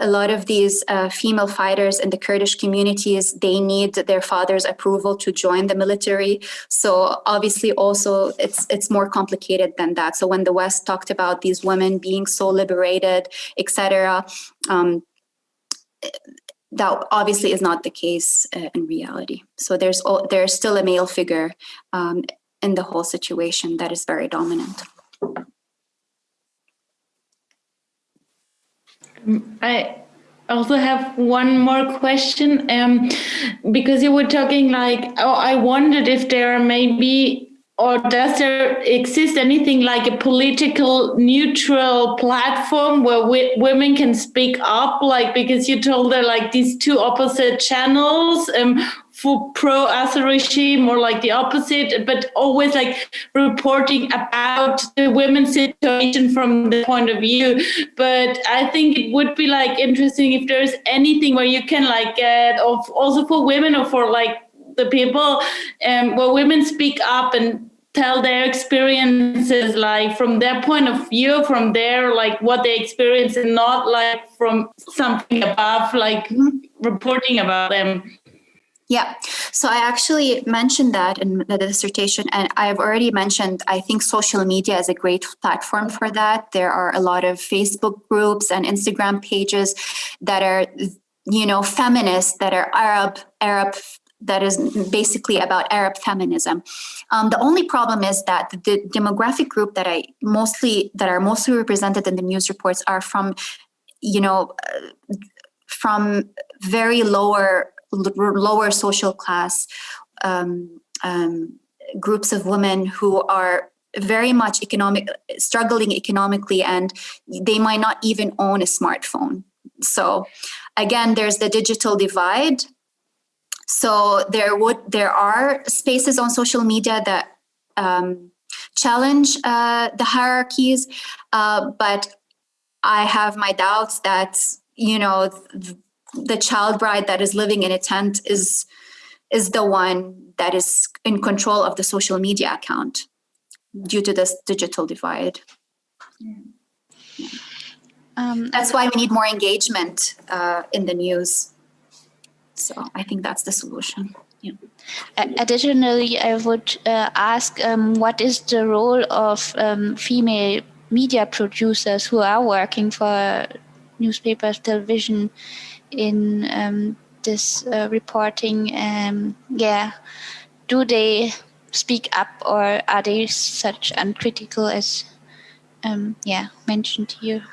a lot of these uh, female fighters in the Kurdish communities, they need their father's approval to join the military. So obviously also it's it's more complicated than that. So when the West talked about these women being so liberated, etc., um, that obviously is not the case uh, in reality. So there's there's still a male figure um, in the whole situation that is very dominant. I also have one more question um, because you were talking like, oh, I wondered if there are maybe or does there exist anything like a political neutral platform where women can speak up like because you told her like these two opposite channels um, for pro Assad regime or like the opposite, but always like reporting about the women's situation from the point of view. But I think it would be like interesting if there's anything where you can like get of also for women or for like the people um, where women speak up and tell their experiences like from their point of view from their like what they experience and not like from something above like reporting about them yeah, so I actually mentioned that in the dissertation, and I've already mentioned, I think social media is a great platform for that. There are a lot of Facebook groups and Instagram pages that are, you know, feminists, that are Arab, Arab that is basically about Arab feminism. Um, the only problem is that the demographic group that I mostly that are mostly represented in the news reports are from, you know, uh, from very lower lower social class um, um, groups of women who are very much economic struggling economically and they might not even own a smartphone so again there's the digital divide so there would there are spaces on social media that um, challenge uh, the hierarchies, uh, but I have my doubts that you know th the child bride that is living in a tent is is the one that is in control of the social media account due to this digital divide. Yeah. Um, That's why we need more engagement uh, in the news. So I think that's the solution. Yeah. Additionally, I would uh, ask um, what is the role of um, female media producers who are working for newspapers, television in um, this uh, reporting? Um, yeah, do they speak up or are they such uncritical as um, yeah mentioned here?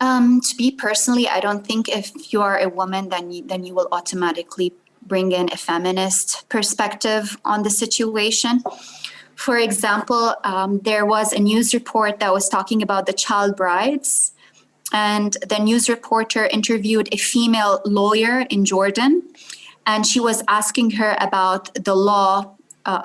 Um, to be personally, I don't think if you are a woman, then you, then you will automatically bring in a feminist perspective on the situation. For example, um, there was a news report that was talking about the child brides, and the news reporter interviewed a female lawyer in Jordan, and she was asking her about the law uh,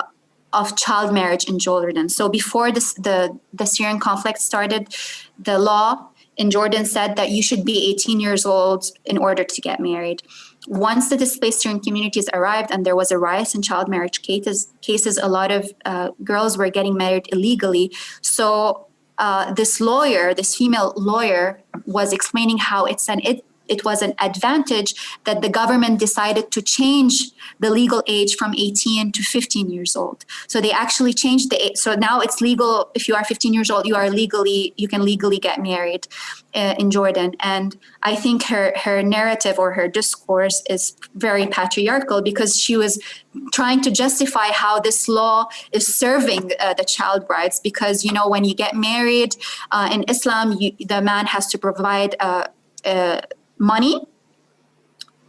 of child marriage in Jordan. So before this, the the Syrian conflict started, the law in Jordan said that you should be 18 years old in order to get married. Once the displaced Syrian communities arrived and there was a rise in child marriage cases, cases a lot of uh, girls were getting married illegally. So uh, this lawyer, this female lawyer, was explaining how it's an it it was an advantage that the government decided to change the legal age from 18 to 15 years old. So they actually changed the age. So now it's legal. If you are 15 years old, you are legally, you can legally get married uh, in Jordan. And I think her, her narrative or her discourse is very patriarchal because she was trying to justify how this law is serving uh, the child brides. Because, you know, when you get married uh, in Islam, you, the man has to provide uh, uh, money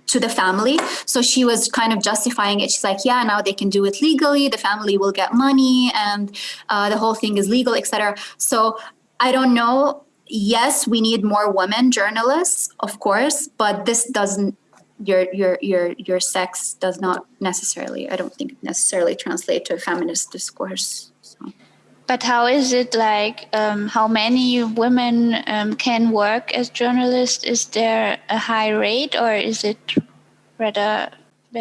to the family. So she was kind of justifying it. She's like, yeah, now they can do it legally. The family will get money and uh, the whole thing is legal, etc. So I don't know. Yes, we need more women journalists, of course, but this doesn't your your your your sex does not necessarily i don't think necessarily translate to a feminist discourse. But how is it like? Um, how many women um, can work as journalists? Is there a high rate, or is it rather?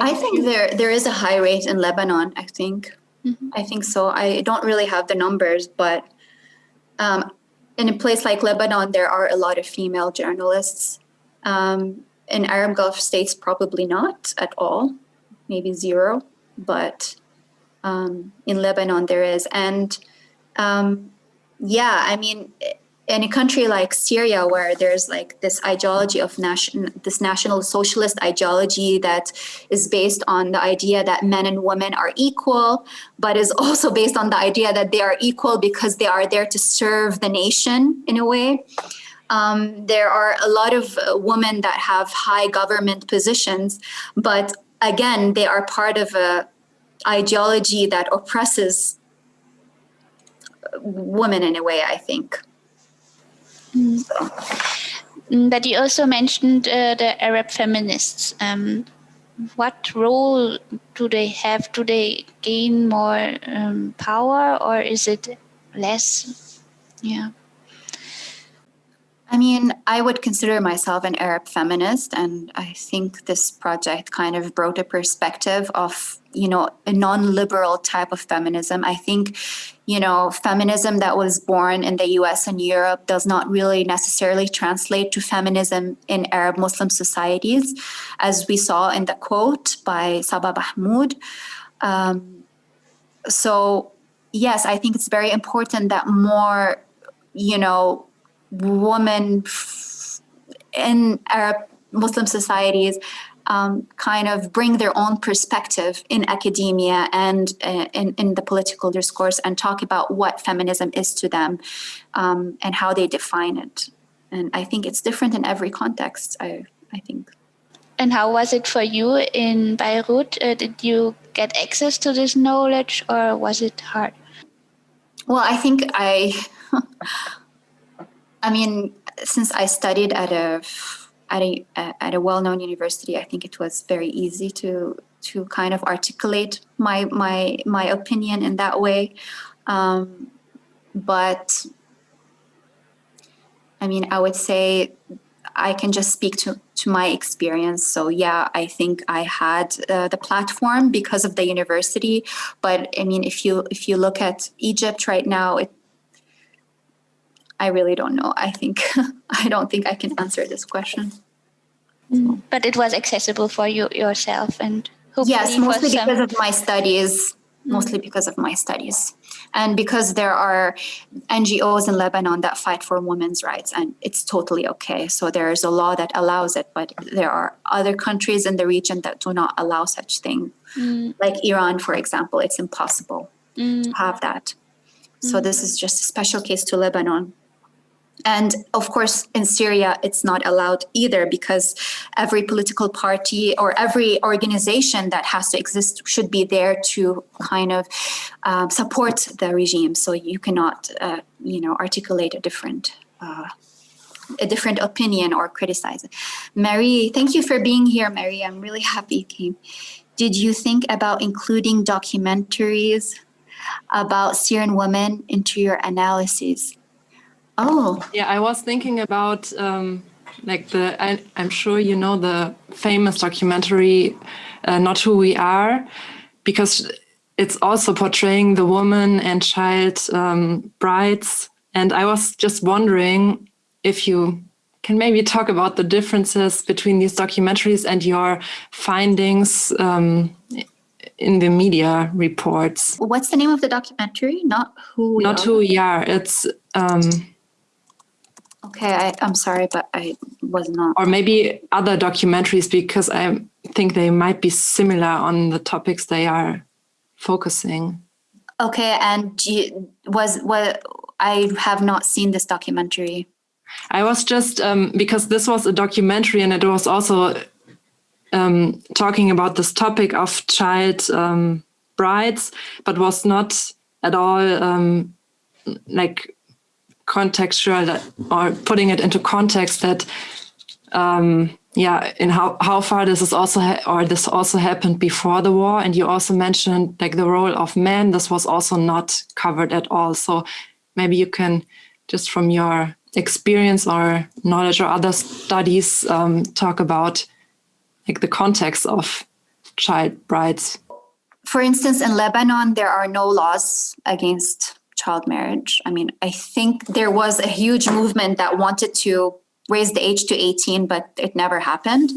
I think there there is a high rate in Lebanon. I think. Mm-hmm. I think so. I don't really have the numbers, but um, in a place like Lebanon, there are a lot of female journalists. Um, in Arab Gulf states, probably not at all, maybe zero. But um, in Lebanon, there is, and um, yeah, I mean, in a country like Syria, where there's like this ideology of this national socialist ideology that is based on the idea that men and women are equal, but is also based on the idea that they are equal because they are there to serve the nation in a way. Um, there are a lot of women that have high government positions, but again, they are part of a ideology that oppresses women in a way, I think. Mm. So. Mm, but you also mentioned uh, the Arab feminists. Um, what role do they have? Do they gain more um, power or is it less? Yeah. I mean, I would consider myself an Arab feminist, and I think this project kind of brought a perspective of, you know, a non liberal type of feminism. I think, you know, feminism that was born in the US and Europe does not really necessarily translate to feminism in Arab Muslim societies, as we saw in the quote by Saba Mahmood. Um, so, yes, I think it's very important that more, you know, women in Arab Muslim societies um, kind of bring their own perspective in academia and uh, in, in the political discourse and talk about what feminism is to them um, and how they define it. And I think it's different in every context, I, I think. And how was it for you in Beirut? Uh, did you get access to this knowledge or was it hard? Well, I think I I mean, since I studied at a at a at a well-known university, I think it was very easy to to kind of articulate my my my opinion in that way. Um, but I mean, I would say I can just speak to to my experience. So yeah, I think I had uh, the platform because of the university. But I mean, if you if you look at Egypt right now, it I really don't know. I think I don't think I can answer this question. Mm. But it was accessible for you yourself, and yes, mostly because of my studies. Mm. Mostly because of my studies, and because there are NGOs in Lebanon that fight for women's rights, and it's totally okay. So there is a law that allows it, but there are other countries in the region that do not allow such thing, mm. like Iran, for example. It's impossible mm. to have that. So mm. this is just a special case to Lebanon. And of course, in Syria, it's not allowed either because every political party or every organization that has to exist should be there to kind of um, support the regime. So you cannot, uh, you know, articulate a different. Uh, a different opinion or criticize it. Mary, thank you for being here, Mary. I'm really happy you came. Did you think about including documentaries about Syrian women into your analysis? Oh, Yeah, I was thinking about um, like the. I, I'm sure you know the famous documentary, uh, "Not Who We Are," because it's also portraying the woman and child um, brides. And I was just wondering if you can maybe talk about the differences between these documentaries and your findings um, in the media reports. what's the name of the documentary? Not who we Not are. who we are. It's um, Okay, I, I'm sorry, but I was not. or maybe other documentaries because I think they might be similar on the topics they are focusing. Okay, and you, was what I have not seen this documentary. I was just um, because this was a documentary and it was also um, talking about this topic of child um, brides, but was not at all um, like contextual that, or putting it into context that um, yeah in how, how far this is also or this also happened before the war. And you also mentioned like the role of men. This was also not covered at all. So maybe you can just from your experience or knowledge or other studies um, talk about like the context of child brides. For instance, in Lebanon, there are no laws against child marriage. I mean, I think there was a huge movement that wanted to raise the age to 18, but it never happened.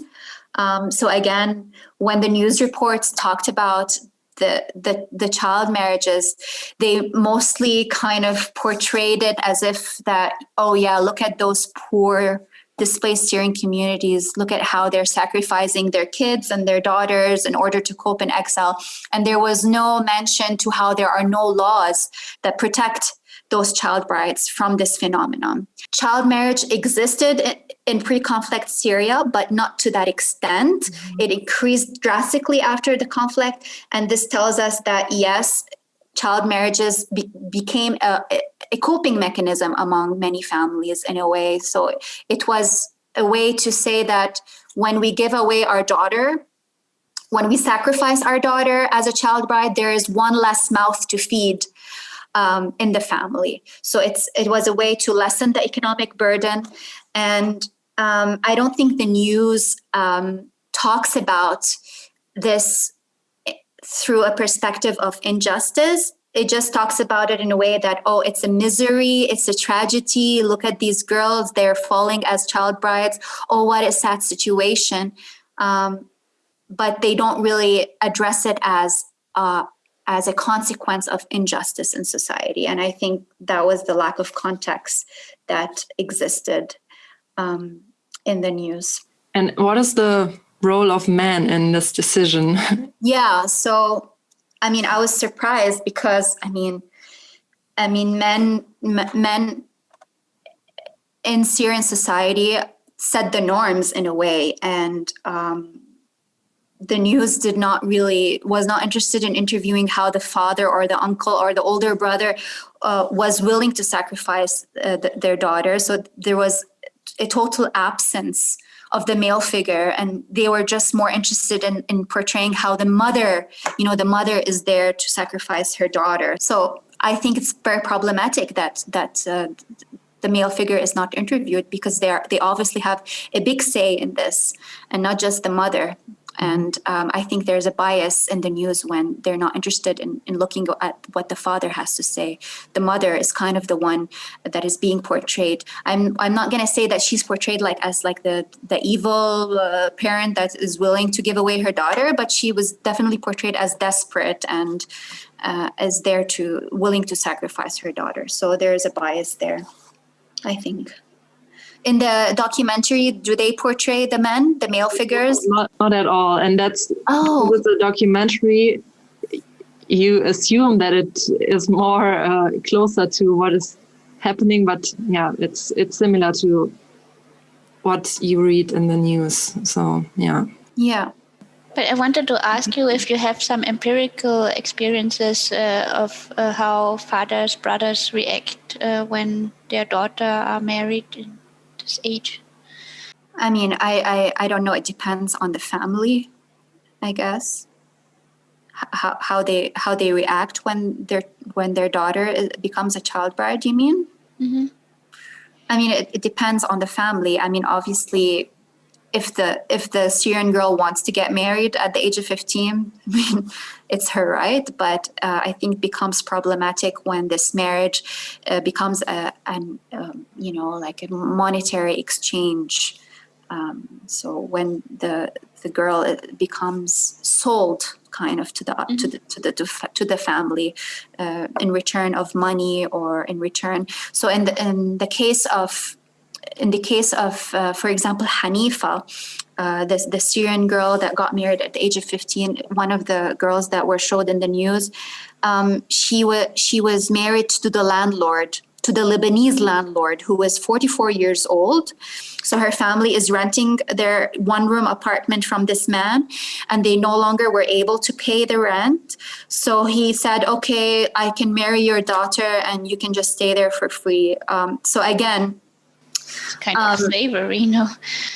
Um, so again, when the news reports talked about the, the the child marriages, they mostly kind of portrayed it as if that, oh yeah, look at those poor displaced Syrian communities, look at how they're sacrificing their kids and their daughters in order to cope in exile. And there was no mention to how there are no laws that protect those child brides from this phenomenon. Child marriage existed in, in pre-conflict Syria, but not to that extent. Mm-hmm. It increased drastically after the conflict, and this tells us that yes, child marriages be- became a, a coping mechanism among many families in a way. So it was a way to say that when we give away our daughter, when we sacrifice our daughter as a child bride, there is one less mouth to feed um, in the family. So it's it was a way to lessen the economic burden, and um, I don't think the news um, talks about this through a perspective of injustice. It just talks about it in a way that, oh, it's a misery, it's a tragedy. Look at these girls, they're falling as child brides. Oh, what a sad situation. Um, but they don't really address it as uh, as a consequence of injustice in society. And I think that was the lack of context that existed um, in the news. and what is the role of men in this decision Yeah. So, I mean, I was surprised because I mean, I mean, men, men in Syrian society set the norms in a way, and um, the news did not really was not interested in interviewing how the father or the uncle or the older brother uh, was willing to sacrifice uh, th- their daughter. So there was a total absence of the male figure and they were just more interested in, in portraying how the mother you know the mother is there to sacrifice her daughter. So i think it's very problematic that that uh, the male figure is not interviewed because they are they obviously have a big say in this and not just the mother and um, I think there's a bias in the news when they're not interested in, in looking at what the father has to say. The mother is kind of the one that is being portrayed. I'm I'm not gonna say that she's portrayed like as like the the evil uh, parent that is willing to give away her daughter, but she was definitely portrayed as desperate and uh, as there to willing to sacrifice her daughter. So there is a bias there, I think. In the documentary, do they portray the men, the male figures? not, not at all and that's Oh, with the documentary you assume that it is more uh, closer to what is happening, but yeah, it's it's similar to what you read in the news. So yeah. Yeah. But I wanted to ask you if you have some empirical experiences uh, of uh, how fathers, brothers react uh, when their daughter are married in this age. I mean, I, I, I don't know. It depends on the family, I guess. How, how they how they react when their when their daughter becomes a child bride. You mean? Mm -hmm. I mean, it, it depends on the family. I mean, obviously, if the if the Syrian girl wants to get married at the age of fifteen, I mean, it's her right. But uh, I think becomes problematic when this marriage uh, becomes a an um, you know like a monetary exchange. Um, so when the the girl uh, becomes sold kind of to the to the to the to, fa- to the family uh, in return of money or in return so in the in the case of in the case of, uh, for example, Hanifa, uh, the, the Syrian girl that got married at the age of 15, one of the girls that were showed in the news, um, she, was she was married to the landlord, to the Lebanese landlord who was 44 years old. So her family is renting their one room apartment from this man, and they no longer were able to pay the rent. So he said, Okay, I can marry your daughter, and you can just stay there for free. Um, so again, It's kind of Um, slavery, you know.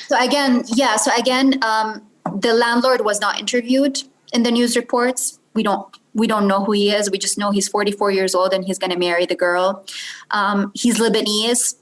so again, yeah. So again, um, the landlord was not interviewed in the news reports. We don't we don't know who he is. We just know he's 44 years old and he's going to marry the girl. Um, he's Lebanese.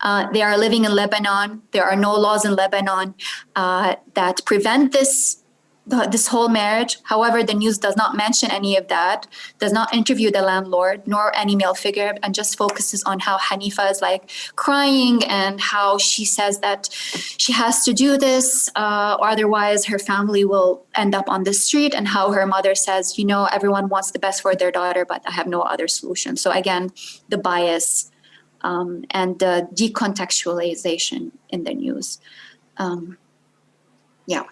Uh, they are living in Lebanon. There are no laws in Lebanon uh, that prevent this the, this whole marriage. However, the news does not mention any of that, does not interview the landlord nor any male figure, and just focuses on how Hanifa is like crying and how she says that she has to do this, uh, or otherwise her family will end up on the street, and how her mother says, you know, everyone wants the best for their daughter, but I have no other solution. So again, the bias um, and the decontextualization in the news. Um, yeah.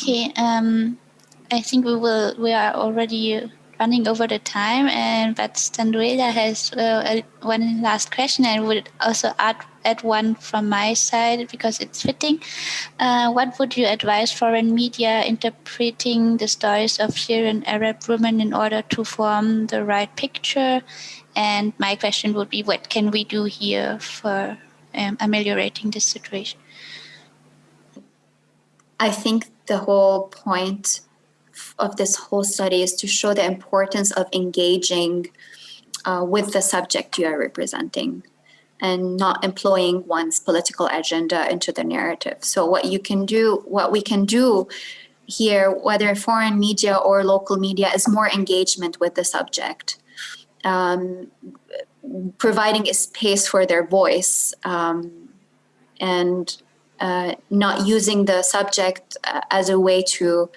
Okay, um, I think we will. We are already running over the time, and but Standuela has uh, one last question, and would also add add one from my side because it's fitting. Uh, what would you advise foreign media interpreting the stories of Syrian Arab women in order to form the right picture? And my question would be, what can we do here for um, ameliorating this situation? I think the whole point of this whole study is to show the importance of engaging uh, with the subject you are representing and not employing one's political agenda into the narrative. So, what you can do, what we can do here, whether foreign media or local media, is more engagement with the subject. Um, providing a space for their voice um, and uh, not using the subject uh, as a way to,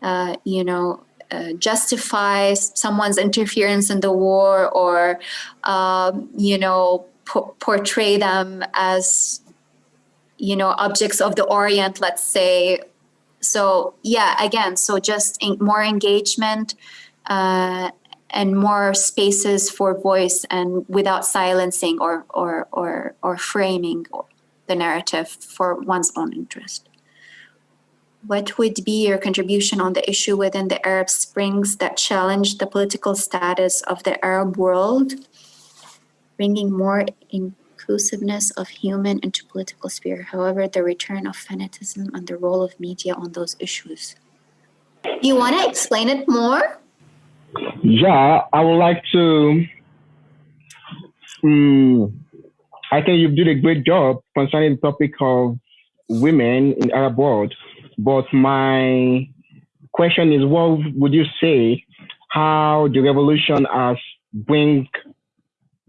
uh, you know, uh, justify someone's interference in the war or, um, you know, po- portray them as, you know, objects of the Orient, let's say. So, yeah, again, so just more engagement uh, and more spaces for voice and without silencing or, or, or, or framing the narrative for one's own interest. What would be your contribution on the issue within the Arab Springs that challenged the political status of the Arab world, bringing more inclusiveness of human into political sphere? However, the return of fanatism and the role of media on those issues. You want to explain it more? Yeah, I would like to. Um, I think you did a great job concerning the topic of women in Arab world. But my question is, what would you say? How the revolution has bring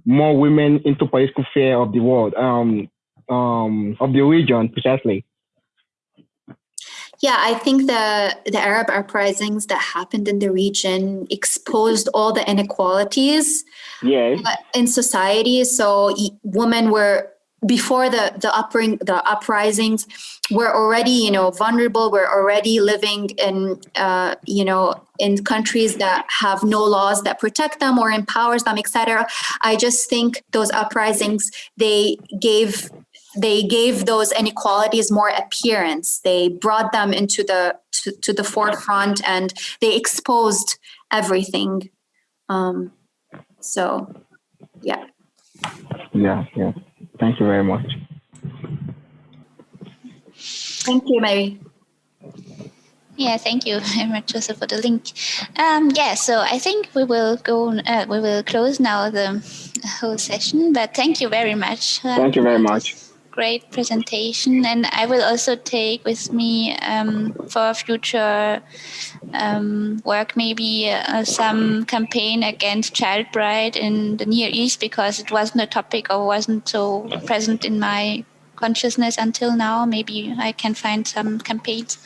more women into political sphere of the world, um, um, of the region precisely? Yeah, I think the the Arab uprisings that happened in the region exposed all the inequalities Yes. uh, in society. So women were before the the upring the uprisings we're already you know vulnerable we're already living in uh, you know in countries that have no laws that protect them or empowers them etc i just think those uprisings they gave they gave those inequalities more appearance they brought them into the to, to the forefront and they exposed everything um, so yeah Yeah, yeah. Thank you very much. thank you mary Yeah, thank you very much, Joseph, for the link. Um, yeah, so I think we will go. Uh, we will close now the whole session. But thank you very much. Uh, Thank you very much. Great presentation and i will also take with me um, for future um, work maybe uh, some campaign against child bride in the near east because it wasn't a topic or wasn't so present in my consciousness until now. Maybe i can find some campaigns.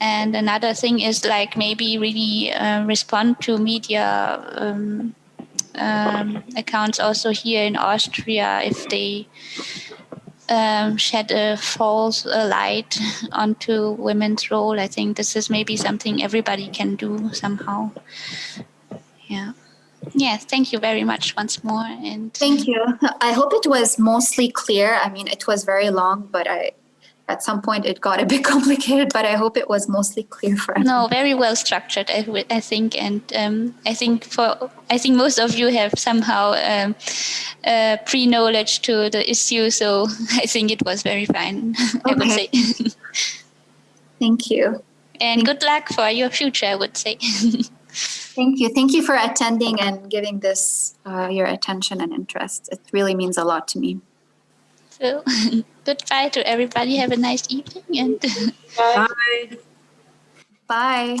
And another thing is like maybe really uh, respond to media um, um, accounts also here in austria if they um, shed a false uh, light onto women's role. I think this is maybe something everybody can do somehow. Yeah. Yeah, thank you very much once more. And Thank you. I hope it was mostly clear. I mean, it was very long, but I, at some point, it got a bit complicated. But I hope it was mostly clear for everyone. no, very well structured, I, I think, and um, I think for I think most of you have somehow um, uh, pre-knowledge to the issue, so I think it was very fine. I would say, Thank you. and good luck for your future. I would say. Thank you. Thank you for attending and giving this uh, your attention and interest. It really means a lot to me. So goodbye to everybody. Have a nice evening and Bye. Bye. Bye.